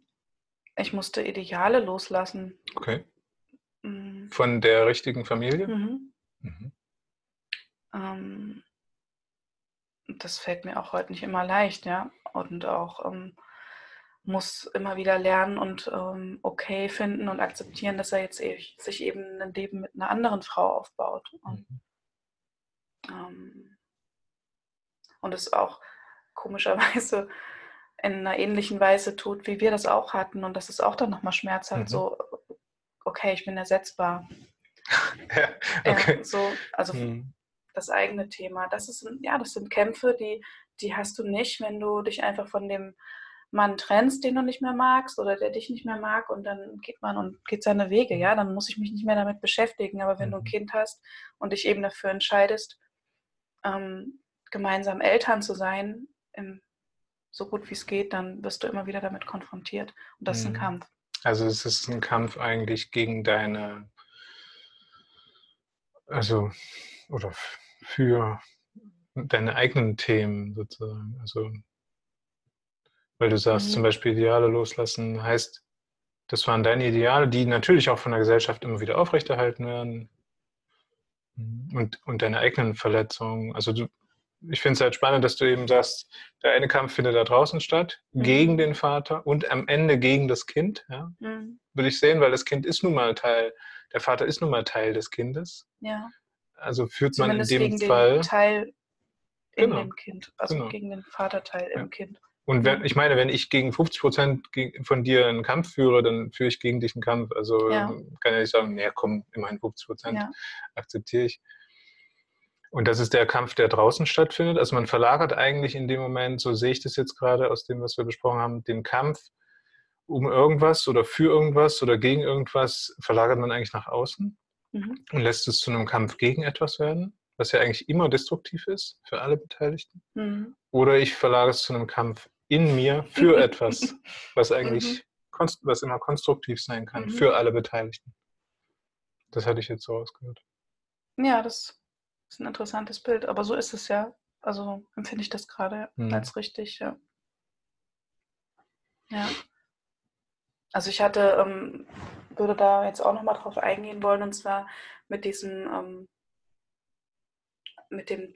Ich musste Ideale loslassen. Okay. Mhm. Von der richtigen Familie? Mhm. Mhm. Ähm, das fällt mir auch heute nicht immer leicht, ja. Und auch ähm, muss immer wieder lernen und ähm, okay finden und akzeptieren, dass er jetzt e sich eben ein Leben mit einer anderen Frau aufbaut. Und, mhm. ähm, und es auch komischerweise in einer ähnlichen Weise tut, wie wir das auch hatten. Und das ist auch dann nochmal schmerzhaft, mhm. so, okay, ich bin ersetzbar. ja, okay. Ja, so, also mhm. das eigene Thema. Das ist, ja, das sind Kämpfe, die, die hast du nicht, wenn du dich einfach von dem Mann trennst, den du nicht mehr magst oder der dich nicht mehr mag und dann geht man und geht seine Wege, ja, dann muss ich mich nicht mehr damit beschäftigen. Aber wenn mhm. du ein mhm. Kind hast und dich eben dafür entscheidest, ähm, gemeinsam Eltern zu sein, im, so gut wie es geht, dann wirst du immer wieder damit konfrontiert. Und das mhm. ist ein mhm. Kampf. Also es ist ein Kampf eigentlich gegen deine, also, oder für deine eigenen Themen sozusagen. Also, weil du sagst, mhm. zum Beispiel Ideale loslassen heißt, das waren deine Ideale, die natürlich auch von der Gesellschaft immer wieder aufrechterhalten werden. Und, und deine eigenen Verletzungen. Also du, ich finde es halt spannend, dass du eben sagst, der eine Kampf findet da draußen statt, mhm. gegen den Vater und am Ende gegen das Kind. Ja? Mhm. Würde ich sehen, weil das Kind ist nun mal Teil, der Vater ist nun mal Teil des Kindes. Ja. Also führt Zumindest man in dem gegen Fall. Den Teil in genau. dem Kind, also genau. gegen den Vaterteil ja. im Kind. Und wenn, ich meine, wenn ich gegen 50 Prozent von dir einen Kampf führe, dann führe ich gegen dich einen Kampf. Also ja. kann ja nicht sagen, naja, komm, immerhin 50 Prozent ja. akzeptiere ich. Und das ist der Kampf, der draußen stattfindet. Also man verlagert eigentlich in dem Moment, so sehe ich das jetzt gerade aus dem, was wir besprochen haben, den Kampf um irgendwas oder für irgendwas oder gegen irgendwas, verlagert man eigentlich nach außen mhm. und lässt es zu einem Kampf gegen etwas werden, was ja eigentlich immer destruktiv ist für alle Beteiligten. Mhm. Oder ich verlagere es zu einem Kampf in mir für etwas, was eigentlich, mhm. was immer konstruktiv sein kann, mhm. für alle Beteiligten. Das hatte ich jetzt so ausgehört. Ja, das ist ein interessantes Bild, aber so ist es ja. Also empfinde ich das gerade mhm. als richtig, ja. Ja. Also ich hatte, ähm, würde da jetzt auch nochmal drauf eingehen wollen, und zwar mit diesem, ähm, mit dem,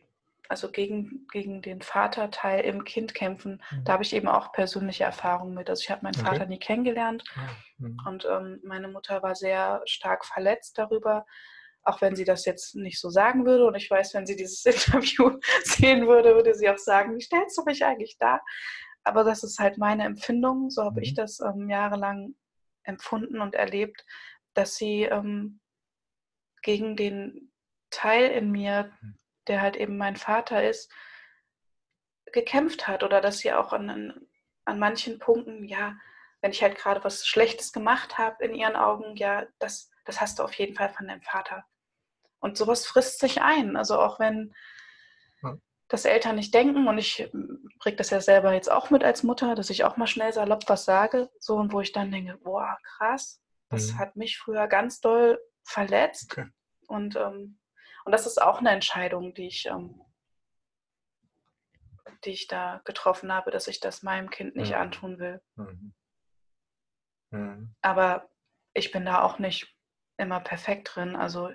also gegen, gegen den Vaterteil im Kind kämpfen. Mhm. Da habe ich eben auch persönliche Erfahrungen mit. Also ich habe meinen okay. Vater nie kennengelernt ah, mhm. und ähm, meine Mutter war sehr stark verletzt darüber, auch wenn sie das jetzt nicht so sagen würde. Und ich weiß, wenn sie dieses Interview sehen würde, würde sie auch sagen, wie stellst du mich eigentlich da? Aber das ist halt meine Empfindung. So habe mhm. ich das ähm, jahrelang empfunden und erlebt, dass sie ähm, gegen den Teil in mir, mhm. Der halt eben mein Vater ist, gekämpft hat oder dass sie auch an, an manchen Punkten, ja, wenn ich halt gerade was Schlechtes gemacht habe in ihren Augen, ja, das, das hast du auf jeden Fall von deinem Vater. Und sowas frisst sich ein. Also auch wenn das Eltern nicht denken, und ich kriege das ja selber jetzt auch mit als Mutter, dass ich auch mal schnell salopp was sage, so und wo ich dann denke, boah, krass, das mhm. hat mich früher ganz doll verletzt. Okay. Und, ähm, und das ist auch eine Entscheidung, die ich, ähm, die ich da getroffen habe, dass ich das meinem Kind nicht mhm. antun will. Mhm. mhm. Aber ich bin da auch nicht immer perfekt drin. Also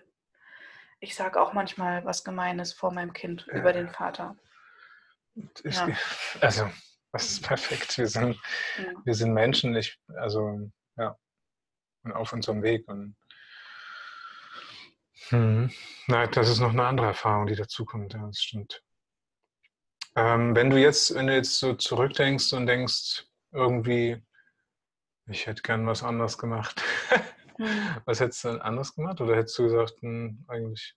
ich sage auch manchmal was Gemeines vor meinem Kind ja. über den Vater. Ich, ja. Also, das ist perfekt. Wir sind, ja. wir sind Menschen, ich, also, ja, und auf unserem Weg. Und hm, nein, das ist noch eine andere Erfahrung, die dazukommt, ja, das stimmt. Ähm, wenn du jetzt, wenn du jetzt so zurückdenkst und denkst, irgendwie, ich hätte gern was anderes gemacht. Hm. Was hättest du denn anders gemacht oder hättest du gesagt, hm, eigentlich?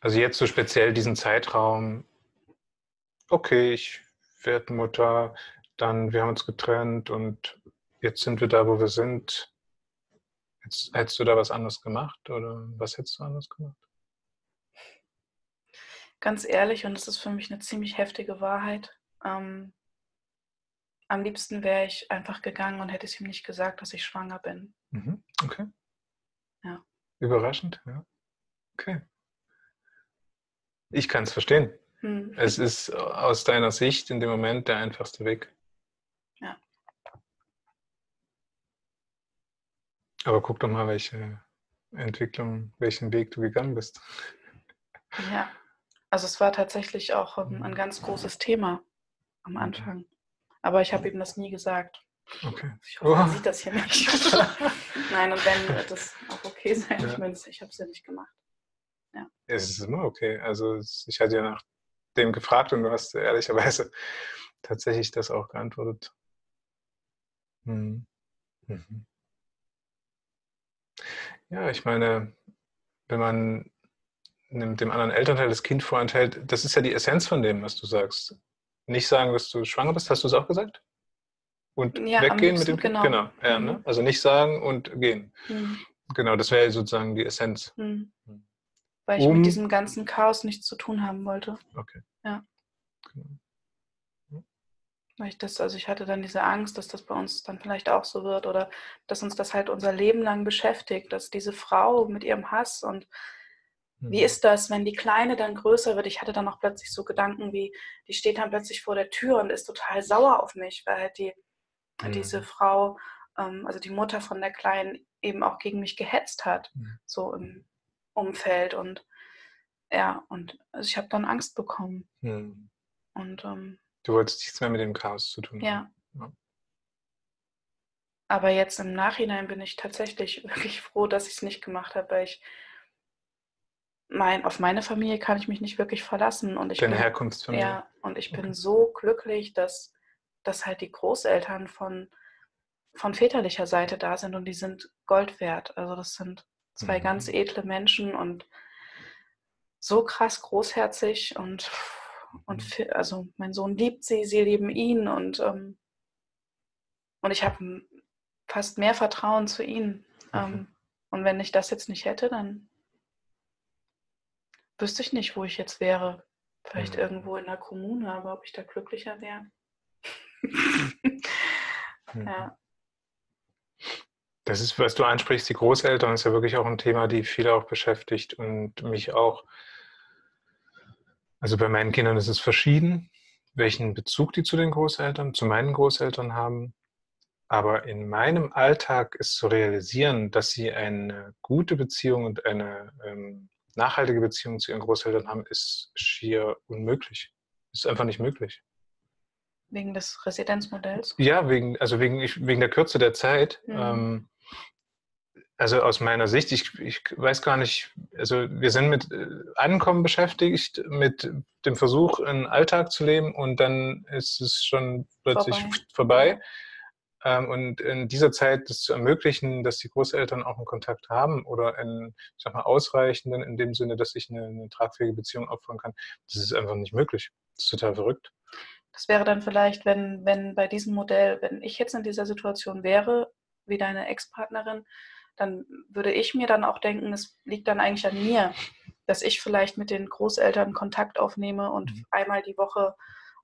Also jetzt so speziell diesen Zeitraum, okay, ich werde Mutter, dann wir haben uns getrennt und jetzt sind wir da, wo wir sind. Jetzt, hättest du da was anderes gemacht oder was hättest du anders gemacht? Ganz ehrlich, und das ist für mich eine ziemlich heftige Wahrheit, ähm, am liebsten wäre ich einfach gegangen und hätte es ihm nicht gesagt, dass ich schwanger bin. Mhm. Okay. Ja. Überraschend, ja. Okay. Ich kann es verstehen. Hm. Es ist aus deiner Sicht in dem Moment der einfachste Weg. Ja. Aber guck doch mal, welche Entwicklung, welchen Weg du gegangen bist. Ja, also es war tatsächlich auch ein, ein ganz großes Thema am Anfang. Aber ich habe ihm das nie gesagt. Okay. Ich hoffe, er oh. sieht das hier nicht. Nein, und wenn wird das auch okay sein. Ja. Ich meine, ich habe es ja nicht gemacht. Ja. Es ist immer okay. Also ich hatte ja nach dem gefragt und du hast ehrlicherweise tatsächlich das auch geantwortet. Hm. Mhm. Ja, ich meine, wenn man dem anderen Elternteil das Kind vorenthält, das ist ja die Essenz von dem, was du sagst. nicht sagen, dass du schwanger bist, hast du es auch gesagt? Und Ja, weggehen mit dem Kind? genau. Genau, ja, Mhm. ne? Also nicht sagen und gehen. Hm, Genau, das wäre sozusagen die Essenz. hm. Hm. Weil ich Um- mit diesem ganzen Chaos nichts zu tun haben wollte. Okay. Ja. Genau. Weil ich das, also ich hatte dann diese Angst, dass das bei uns dann vielleicht auch so wird oder dass uns das halt unser Leben lang beschäftigt, dass diese Frau mit ihrem Hass und wie Mhm. ist das, wenn die Kleine dann größer wird? Ich hatte dann auch plötzlich so Gedanken wie, die steht dann plötzlich vor der Tür und ist total sauer auf mich, weil halt die, Mhm. diese Frau, ähm, also die Mutter von der Kleinen, eben auch gegen mich gehetzt hat, Mhm. so im Umfeld. Und ja, und also ich habe dann Angst bekommen. Hm. Und ähm, Du wolltest nichts mehr mit dem Chaos zu tun ja. haben. Ja. Aber jetzt im Nachhinein bin ich tatsächlich wirklich froh, dass ich es nicht gemacht habe, weil ich mein, auf meine Familie kann ich mich nicht wirklich verlassen. Und ich Deine bin, Herkunftsfamilie. ja, und ich bin Okay. so glücklich, dass, dass halt die Großeltern von, von väterlicher Seite da sind und die sind Gold wert. Also das sind zwei Mhm. ganz edle Menschen und so krass großherzig und, und Mhm. also mein Sohn liebt sie, sie lieben ihn und, ähm, und ich habe fast mehr Vertrauen zu ihnen. Mhm. Ähm, und wenn ich das jetzt nicht hätte, dann wüsste ich nicht, wo ich jetzt wäre. Vielleicht Mhm. irgendwo in der Kommune, aber ob ich da glücklicher wäre. Mhm. ja. Das ist, was du ansprichst, die Großeltern ist ja wirklich auch ein Thema, die viele auch beschäftigt und mich auch. Also bei meinen Kindern ist es verschieden, welchen Bezug die zu den Großeltern, zu meinen Großeltern haben. Aber in meinem Alltag ist zu realisieren, dass sie eine gute Beziehung und eine ähm, nachhaltige Beziehung zu ihren Großeltern haben, ist schier unmöglich. Ist einfach nicht möglich. Wegen des Residenzmodells. Ja, wegen, also wegen, ich, wegen der Kürze der Zeit. Mhm. Ähm, also aus meiner Sicht, ich, ich weiß gar nicht, also wir sind mit äh, Ankommen beschäftigt, mit dem Versuch, einen Alltag zu leben und dann ist es schon plötzlich Vorbei. vorbei. Ähm, und in dieser Zeit das zu ermöglichen, dass die Großeltern auch einen Kontakt haben oder einen, ich sag mal, ausreichenden, in dem Sinne, dass ich eine, eine tragfähige Beziehung aufbauen kann, das ist einfach nicht möglich. Das ist total verrückt. Das wäre dann vielleicht, wenn, wenn bei diesem Modell, wenn ich jetzt in dieser Situation wäre, wie deine Ex-Partnerin, dann würde ich mir dann auch denken, es liegt dann eigentlich an mir, dass ich vielleicht mit den Großeltern Kontakt aufnehme und Mhm. einmal die Woche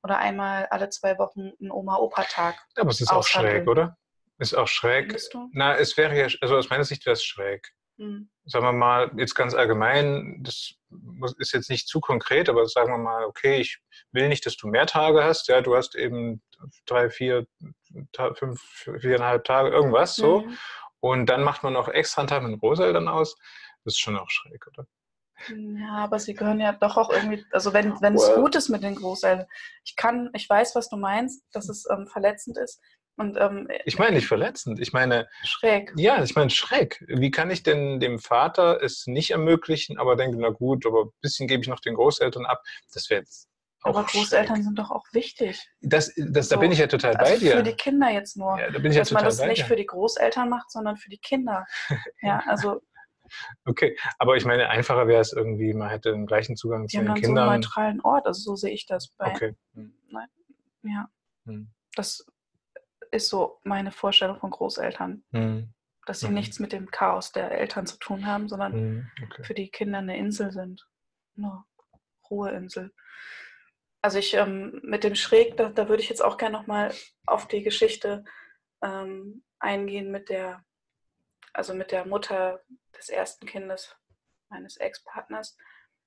oder einmal alle zwei Wochen einen Oma-Opa-Tag. Aber es ist auch schräg, oder? Ist auch schräg. Na, es wäre ja, also aus meiner Sicht wäre es schräg. Hm. sagen wir mal, jetzt ganz allgemein, das ist jetzt nicht zu konkret, aber sagen wir mal, okay, ich will nicht, dass du mehr Tage hast, ja, du hast eben drei, vier, fünf, viereinhalb Tage, irgendwas so. Mhm. Und dann macht man noch extra einen Tag mit den Großeltern aus. Das ist schon auch schräg, oder? Ja, aber sie gehören ja doch auch irgendwie, also wenn, wenn es gut ist mit den Großeltern. Ich kann, ich weiß, was du meinst, dass es ähm, verletzend ist und ähm, Ich meine nicht verletzend, ich meine, schräg. ja, ich meine schräg. Wie kann ich denn dem Vater es nicht ermöglichen, aber denke, na gut, aber ein bisschen gebe ich noch den Großeltern ab. Das wäre jetzt auch Aber Großeltern schräg. sind doch auch wichtig. Das, das, da So, bin ich ja total bei Also dir. für die Kinder jetzt nur. Ja, da bin ich ja dass man total das bei nicht dir. für die Großeltern macht, sondern für die Kinder. Ja, also Okay, aber ich meine, einfacher wäre es irgendwie, man hätte den gleichen Zugang zu den dann so einen Kindern. neutralen Ort. Also so sehe ich das bei. Okay. Nein, ja, Hm. das ist so meine Vorstellung von Großeltern, Hm. dass sie Mhm. nichts mit dem Chaos der Eltern zu tun haben, sondern Hm. Okay. für die Kinder eine Insel sind. Eine Ruheinsel. Also ich ähm, mit dem Schräg, da, da würde ich jetzt auch gerne nochmal auf die Geschichte ähm, eingehen mit der, also mit der Mutter des ersten Kindes meines Ex-Partners.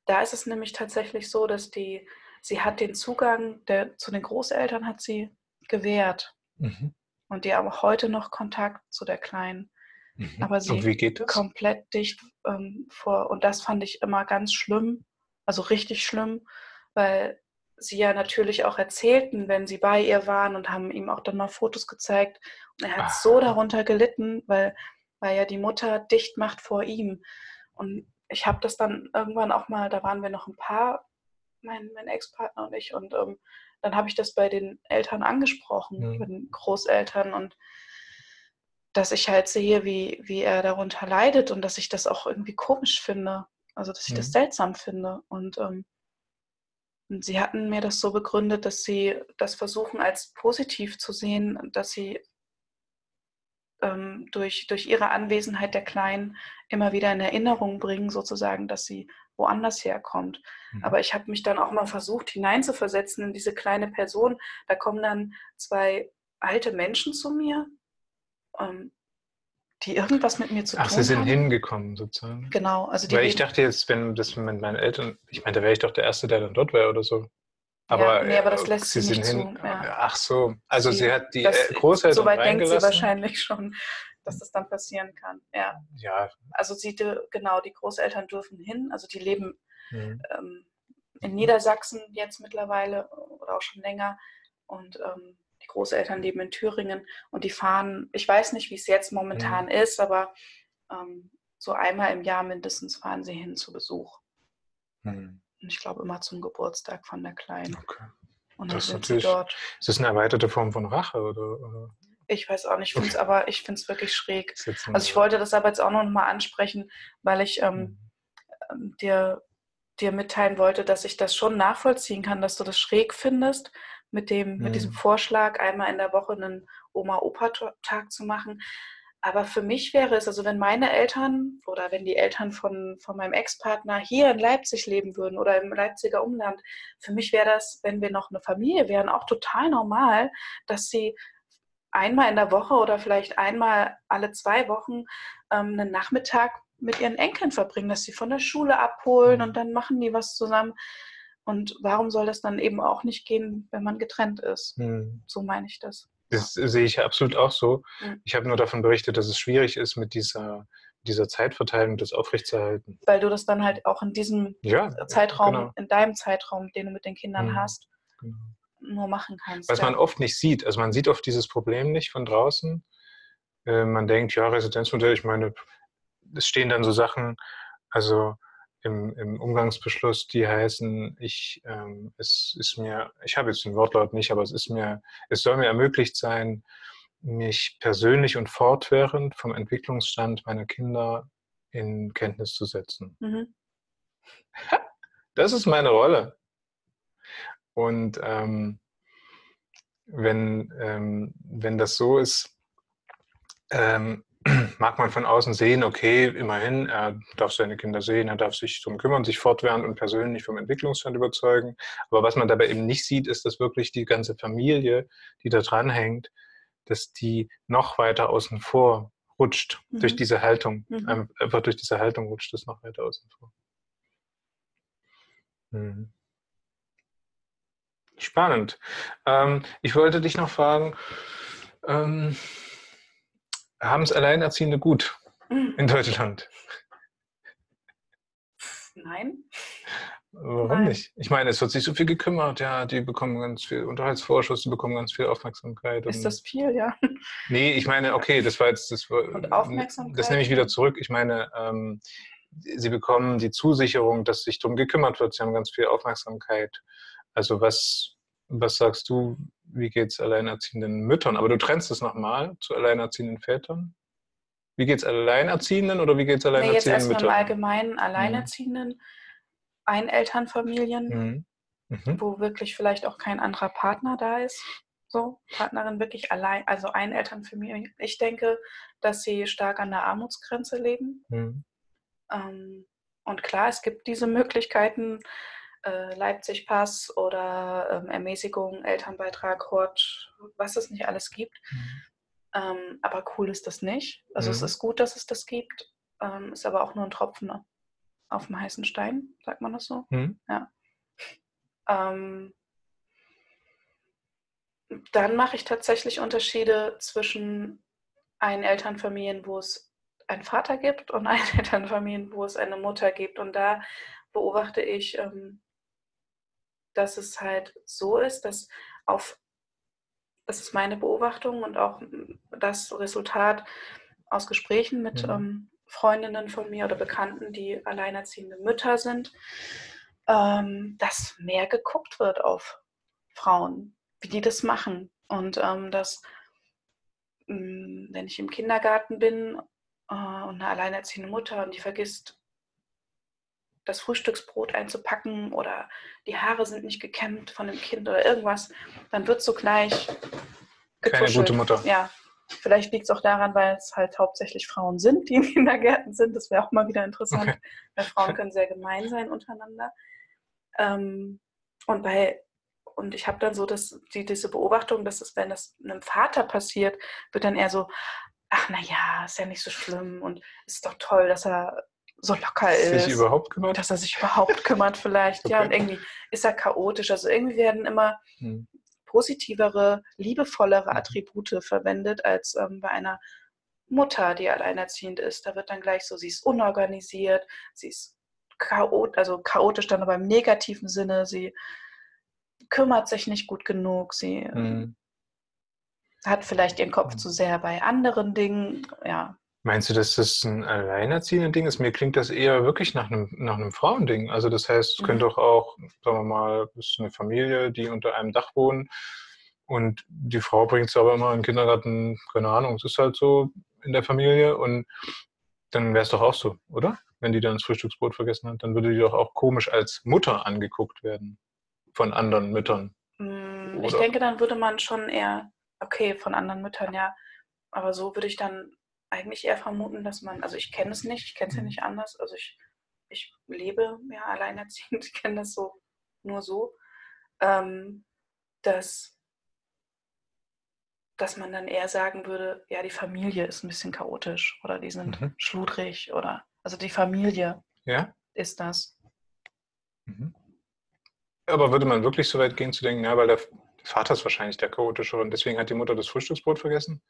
Da ist es nämlich tatsächlich so, dass die, sie hat den Zugang der, zu den Großeltern hat sie gewährt. Mhm. Und die haben auch heute noch Kontakt zu der Kleinen Mhm. Aber sie komplett dicht ähm, vor. Und das fand ich immer ganz schlimm, also richtig schlimm, weil sie ja natürlich auch erzählten, wenn sie bei ihr waren und haben ihm auch dann mal Fotos gezeigt. Und er hat Ah. so darunter gelitten, weil, weil ja die Mutter dicht macht vor ihm. Und ich habe das dann irgendwann auch mal, da waren wir noch ein paar, mein, mein Ex-Partner und ich, und ähm, dann habe ich das bei den Eltern angesprochen, Mhm. bei den Großeltern und dass ich halt sehe, wie, wie er darunter leidet und dass ich das auch irgendwie komisch finde. Also, dass ich das Mhm. seltsam finde. Und ähm, Und sie hatten mir das so begründet, dass sie das versuchen als positiv zu sehen, dass sie ähm, durch, durch ihre Anwesenheit der Kleinen immer wieder in Erinnerung bringen, sozusagen, dass sie woanders herkommt. Mhm. Aber ich habe mich dann auch mal versucht, hineinzuversetzen in diese kleine Person. Da kommen dann zwei alte Menschen zu mir, ähm, die irgendwas mit mir zu Ach, tun haben. Ach, sie sind hingekommen sozusagen. Genau. Also Weil ich dachte jetzt, wenn das mit meinen Eltern, ich meine, da wäre ich doch der Erste, der dann dort wäre oder so. Aber, ja, nee, aber das äh, lässt sie, sie nicht hin. zu. Ja. Ach so, also sie, sie hat die das, äh, Großeltern Soweit denkt sie wahrscheinlich schon, dass das dann passieren kann. Ja. ja. Also sie, genau, die Großeltern dürfen hin, also die leben mhm. ähm, in Niedersachsen jetzt mittlerweile oder auch schon länger und ähm, die Großeltern leben in Thüringen und die fahren, ich weiß nicht, wie es jetzt momentan mhm. ist, aber ähm, so einmal im Jahr mindestens fahren sie hin zu Besuch. Mhm. Und ich glaube immer zum Geburtstag von der Kleinen. Okay. Und das ist natürlich, dort. Ist das eine erweiterte Form von Rache? Oder, oder? Ich weiß auch nicht, okay. aber ich finde es wirklich schräg. Also ich wollte das aber jetzt auch noch mal ansprechen, weil ich ähm, mhm. Ähm, dir, dir mitteilen wollte, dass ich das schon nachvollziehen kann, dass du das schräg findest, mit, dem, mhm. mit diesem mhm. Vorschlag, einmal in der Woche einen Oma-Opa-Tag zu machen. Aber für mich wäre es, also wenn meine Eltern oder wenn die Eltern von, von meinem Ex-Partner hier in Leipzig leben würden oder im Leipziger Umland, für mich wäre das, wenn wir noch eine Familie wären, auch total normal, dass sie einmal in der Woche oder vielleicht einmal alle zwei Wochen ähm, einen Nachmittag mit ihren Enkeln verbringen, dass sie von der Schule abholen mhm. und dann machen die was zusammen. Und warum soll das dann eben auch nicht gehen, wenn man getrennt ist? Mhm. So meine ich das. Das sehe ich absolut auch so. Mhm. Ich habe nur davon berichtet, dass es schwierig ist, mit dieser, dieser Zeitverteilung das aufrechtzuerhalten. Weil du das dann halt auch in diesem ja, Zeitraum, genau. in deinem Zeitraum, den du mit den Kindern mhm. hast, genau. nur machen kannst. Was ja. man oft nicht sieht. Also man sieht oft dieses Problem nicht von draußen. Äh, man denkt, ja, Residenzmodell, ich meine, es stehen dann so Sachen, also im, im Umgangsbeschluss, die heißen, ich, ähm, es ist mir, ich habe jetzt den Wortlaut nicht, aber es ist mir, es soll mir ermöglicht sein, mich persönlich und fortwährend vom Entwicklungsstand meiner Kinder in Kenntnis zu setzen. Mhm. Das ist meine Rolle. Und ähm, wenn, ähm, wenn das so ist, ähm, mag man von außen sehen, okay, immerhin, er darf seine Kinder sehen, er darf sich darum kümmern, sich fortwährend und persönlich vom Entwicklungsstand überzeugen. Aber was man dabei eben nicht sieht, ist, dass wirklich die ganze Familie, die da dran hängt, dass die noch weiter außen vor rutscht mhm. durch diese Haltung. Mhm. Einfach durch diese Haltung rutscht es noch weiter außen vor. Mhm. Spannend. Ähm, ich wollte dich noch fragen, ähm, haben es Alleinerziehende gut in Deutschland? Nein. Warum Nein. nicht? Ich meine, es wird sich so viel gekümmert, ja, die bekommen ganz viel Unterhaltsvorschuss, die bekommen ganz viel Aufmerksamkeit. Ist das viel, ja? Nee, ich meine, okay, das war jetzt, das war, und Aufmerksamkeit. Das nehme ich wieder zurück. Ich meine, ähm, sie bekommen die Zusicherung, dass sich darum gekümmert wird. Sie haben ganz viel Aufmerksamkeit. Also was, was sagst du, wie geht es alleinerziehenden Müttern? Aber du trennst es nochmal zu alleinerziehenden Vätern. Wie geht es Alleinerziehenden oder wie geht es alleinerziehenden nee, jetzt Müttern? Im Allgemeinen Alleinerziehenden, mhm. Einelternfamilien, mhm. Mhm. wo wirklich vielleicht auch kein anderer Partner da ist. So, Partnerin wirklich allein, also Einelternfamilie. Ich denke, dass sie stark an der Armutsgrenze leben. Mhm. Ähm, und klar, es gibt diese Möglichkeiten, äh, Leipzig-Pass oder ähm, Ermäßigung, Elternbeitrag, Hort, was es nicht alles gibt. Mhm. Ähm, aber cool ist das nicht. Also mhm. es ist gut, dass es das gibt, ähm, ist aber auch nur ein Tropfen auf dem heißen Stein, sagt man das so? Mhm. Ja. Ähm, dann mache ich tatsächlich Unterschiede zwischen Einelternfamilien, wo es einen Vater gibt und Einelternfamilien, wo es eine Mutter gibt. Und da beobachte ich ähm, dass es halt so ist, dass auf, das ist meine Beobachtung und auch das Resultat aus Gesprächen mit mhm. ähm, Freundinnen von mir oder Bekannten, die alleinerziehende Mütter sind, ähm, dass mehr geguckt wird auf Frauen, wie die das machen. Und ähm, dass, mh, mm, wenn ich im Kindergarten bin äh, und eine alleinerziehende Mutter und die vergisst das Frühstücksbrot einzupacken oder die Haare sind nicht gekämmt von dem Kind oder irgendwas, dann wird so gleich getuschelt. Keine gute Mutter. Ja, vielleicht liegt es auch daran, weil es halt hauptsächlich Frauen sind, die in Kindergärten sind. Das wäre auch mal wieder interessant, okay. weil Frauen können sehr gemein sein untereinander. Ähm, und bei und ich habe dann so dass die, diese Beobachtung, dass es, wenn das einem Vater passiert, wird dann eher so, ach na ja, ist ja nicht so schlimm und ist doch toll, dass er so locker ist. Sich überhaupt kümmert? Dass er sich überhaupt kümmert vielleicht. Okay. Ja, und irgendwie ist er chaotisch. Also irgendwie werden immer hm. positivere, liebevollere hm. Attribute verwendet als ähm, bei einer Mutter, die alleinerziehend ist. Da wird dann gleich so, sie ist unorganisiert, sie ist chaot also chaotisch dann aber im negativen Sinne, sie kümmert sich nicht gut genug, sie hm. hat vielleicht ihren Kopf hm. zu sehr bei anderen Dingen, ja. Meinst du, dass das ein alleinerziehender Ding ist? Mir klingt das eher wirklich nach einem, nach einem Frauending. Also das heißt, es mhm. könnte doch auch, sagen wir mal, es ist eine Familie, die unter einem Dach wohnen und die Frau bringt es aber immer in den Kindergarten, keine Ahnung, es ist halt so in der Familie und dann wäre es doch auch so, oder? Wenn die dann das Frühstücksbrot vergessen hat, dann würde die doch auch komisch als Mutter angeguckt werden von anderen Müttern. Mm, ich denke, dann würde man schon eher, okay, von anderen Müttern, ja, aber so würde ich dann eigentlich eher vermuten, dass man, also ich kenne es nicht, ich kenne es ja mhm. nicht anders, also ich, ich lebe ja alleinerziehend, ich kenne das so nur so, ähm, dass, dass man dann eher sagen würde, ja, die Familie ist ein bisschen chaotisch oder die sind mhm. schludrig oder, also die Familie ja? ist das. Mhm. Aber würde man wirklich so weit gehen zu denken, ja, weil der Vater ist wahrscheinlich der chaotische und deswegen hat die Mutter das Frühstücksbrot vergessen?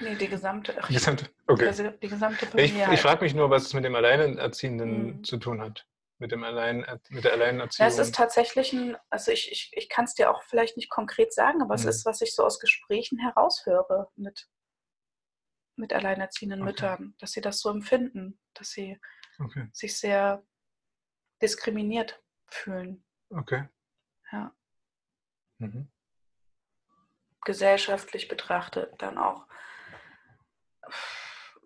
Nee, die gesamte. Die gesamte, okay. Die, die gesamte Familie. Ich, ich frage mich nur, was es mit dem Alleinerziehenden mhm. zu tun hat. Mit, dem Allein, mit der Alleinerziehung. Ja, es ist tatsächlich ein, also ich, ich, ich kann es dir auch vielleicht nicht konkret sagen, aber mhm. es ist, was ich so aus Gesprächen heraushöre mit, mit alleinerziehenden okay. Müttern, dass sie das so empfinden, dass sie okay. sich sehr diskriminiert fühlen. Okay. Ja. Mhm. Gesellschaftlich betrachtet dann auch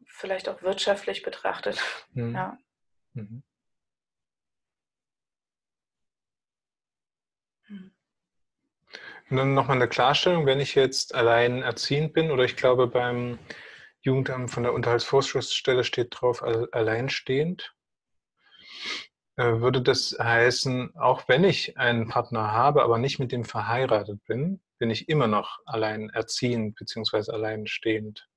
vielleicht auch wirtschaftlich betrachtet. Mhm. Ja. Mhm. Hm. Und dann nochmal eine Klarstellung, wenn ich jetzt allein erziehend bin oder ich glaube beim Jugendamt von der Unterhaltsvorschussstelle steht drauf, alleinstehend, äh, würde das heißen, auch wenn ich einen Partner habe, aber nicht mit dem verheiratet bin, bin ich immer noch allein erziehend bzw. alleinstehend.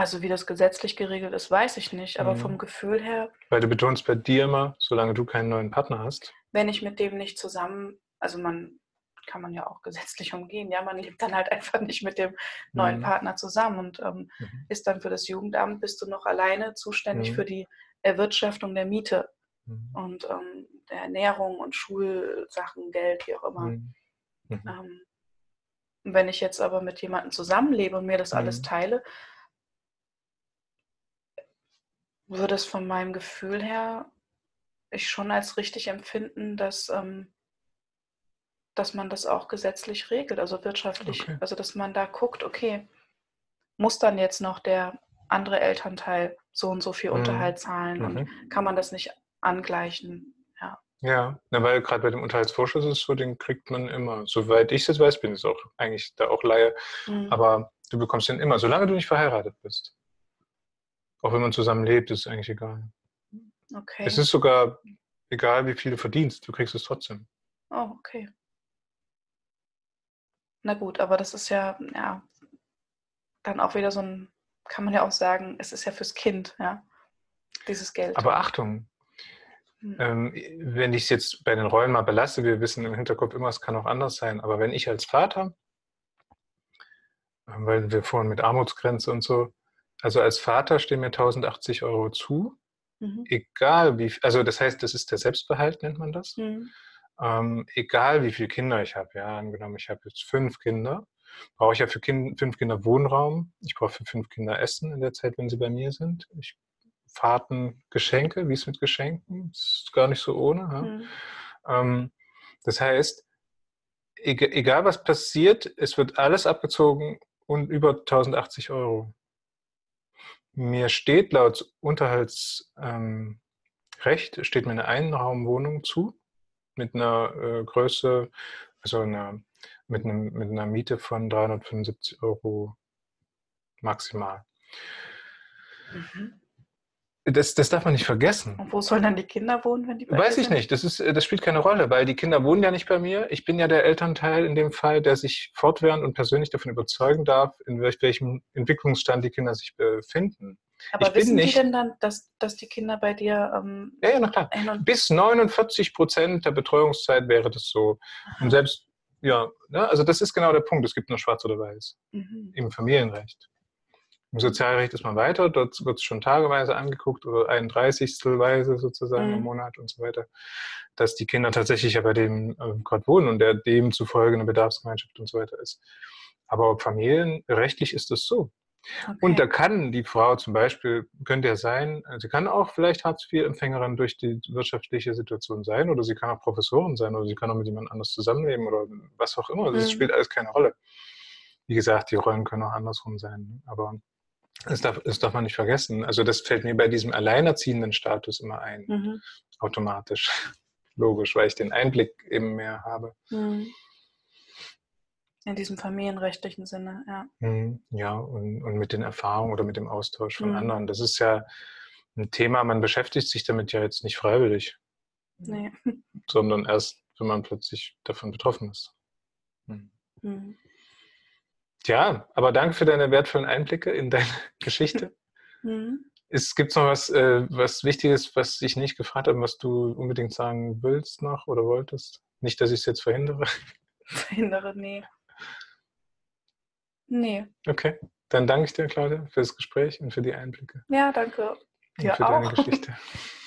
Also wie das gesetzlich geregelt ist, weiß ich nicht, aber mhm. vom Gefühl her. Weil du betonst bei dir immer, solange du keinen neuen Partner hast. Wenn ich mit dem nicht zusammen, also man kann man ja auch gesetzlich umgehen, ja, man lebt dann halt einfach nicht mit dem neuen mhm. Partner zusammen und ähm, mhm. ist dann für das Jugendamt, bist du noch alleine zuständig mhm. für die Erwirtschaftung der Miete mhm. und ähm, der Ernährung und Schulsachen, Geld, wie auch immer. Mhm. Ähm, wenn ich jetzt aber mit jemandem zusammenlebe und mir das alles teile, würde es von meinem Gefühl her ich schon als richtig empfinden, dass, ähm, dass man das auch gesetzlich regelt, also wirtschaftlich. Okay. Also dass man da guckt, okay, muss dann jetzt noch der andere Elternteil so und so viel mhm. Unterhalt zahlen mhm. und kann man das nicht angleichen? Ja. Ja, na, weil gerade bei dem Unterhaltsvorschuss ist so, den kriegt man immer. Soweit ich es weiß, bin ich auch eigentlich da auch Laie. Mhm. Aber du bekommst den immer, solange du nicht verheiratet bist. Auch wenn man zusammen lebt, ist es eigentlich egal. Okay. Es ist sogar egal, wie viel du verdienst, du kriegst es trotzdem. Oh, okay. Na gut, aber das ist ja, ja, dann auch wieder so ein, kann man ja auch sagen, es ist ja fürs Kind, ja, dieses Geld. Aber Achtung, hm. ähm, wenn ich es jetzt bei den Rollen mal belasse, wir wissen im Hinterkopf immer, es kann auch anders sein, aber wenn ich als Vater, ähm, weil wir vorhin mit Armutsgrenze und so, also als Vater stehen mir 1080 Euro zu, mhm. egal wie, also das heißt, das ist der Selbstbehalt, nennt man das. Mhm. Ähm, egal wie viele Kinder ich habe, ja, angenommen, ich habe jetzt fünf Kinder, brauche ich ja für kind, fünf Kinder Wohnraum, ich brauche für fünf Kinder Essen in der Zeit, wenn sie bei mir sind. Ich Fahrten, Geschenke, wie es mit Geschenken, das ist gar nicht so ohne. Ja? Mhm. Ähm, das heißt, egal was passiert, es wird alles abgezogen und über 1080 Euro. Mir steht laut Unterhaltsrecht, ähm, steht mir eine Einraumwohnung zu mit einer äh, Größe, also einer, mit, einem, mit einer Miete von 375 Euro maximal. Mhm. Das, das darf man nicht vergessen. Und wo sollen dann die Kinder wohnen, wenn die bei Weiß ich sind? nicht. Das, ist, das spielt keine Rolle, weil die Kinder wohnen ja nicht bei mir. Ich bin ja der Elternteil in dem Fall, der sich fortwährend und persönlich davon überzeugen darf, in welchem Entwicklungsstand die Kinder sich befinden. Aber ich wissen nicht, die denn dann, dass, dass die Kinder bei dir. Ähm, ja, ja, na klar. Bis 49 Prozent der Betreuungszeit wäre das so. Und selbst, ja, ne, also das ist genau der Punkt. Es gibt nur schwarz oder weiß mhm. im Familienrecht. Im Sozialrecht ist man weiter, dort wird es schon tageweise angeguckt oder ein Dreißigstelweise sozusagen mhm. im Monat und so weiter, dass die Kinder tatsächlich ja bei dem äh, gerade wohnen und der demzufolge eine Bedarfsgemeinschaft und so weiter ist. Aber familienrechtlich ist das so. Okay. Und da kann die Frau zum Beispiel, könnte ja sein, sie kann auch vielleicht Hartz-IV-Empfängerin durch die wirtschaftliche Situation sein oder sie kann auch Professorin sein oder sie kann auch mit jemand anders zusammenleben oder was auch immer. Das mhm. spielt alles keine Rolle. Wie gesagt, die Rollen können auch andersrum sein. Ne? Aber das darf, das darf man nicht vergessen. Also das fällt mir bei diesem alleinerziehenden Status immer ein, mhm. automatisch. Logisch, weil ich den Einblick eben mehr habe. Mhm. In diesem familienrechtlichen Sinne, ja. Mhm, ja, und, und mit den Erfahrungen oder mit dem Austausch von mhm. anderen. Das ist ja ein Thema, man beschäftigt sich damit ja jetzt nicht freiwillig. Nee. Sondern erst, wenn man plötzlich davon betroffen ist. Mhm. Ja, aber danke für deine wertvollen Einblicke in deine Geschichte. Mhm. Gibt es noch was, äh, was Wichtiges, was ich nicht gefragt habe, was du unbedingt sagen willst noch oder wolltest? Nicht, dass ich es jetzt verhindere. Verhindere, nee. Nee. Okay, dann danke ich dir, Claudia, für das Gespräch und für die Einblicke. Ja, danke. Dir und für auch. deine Geschichte.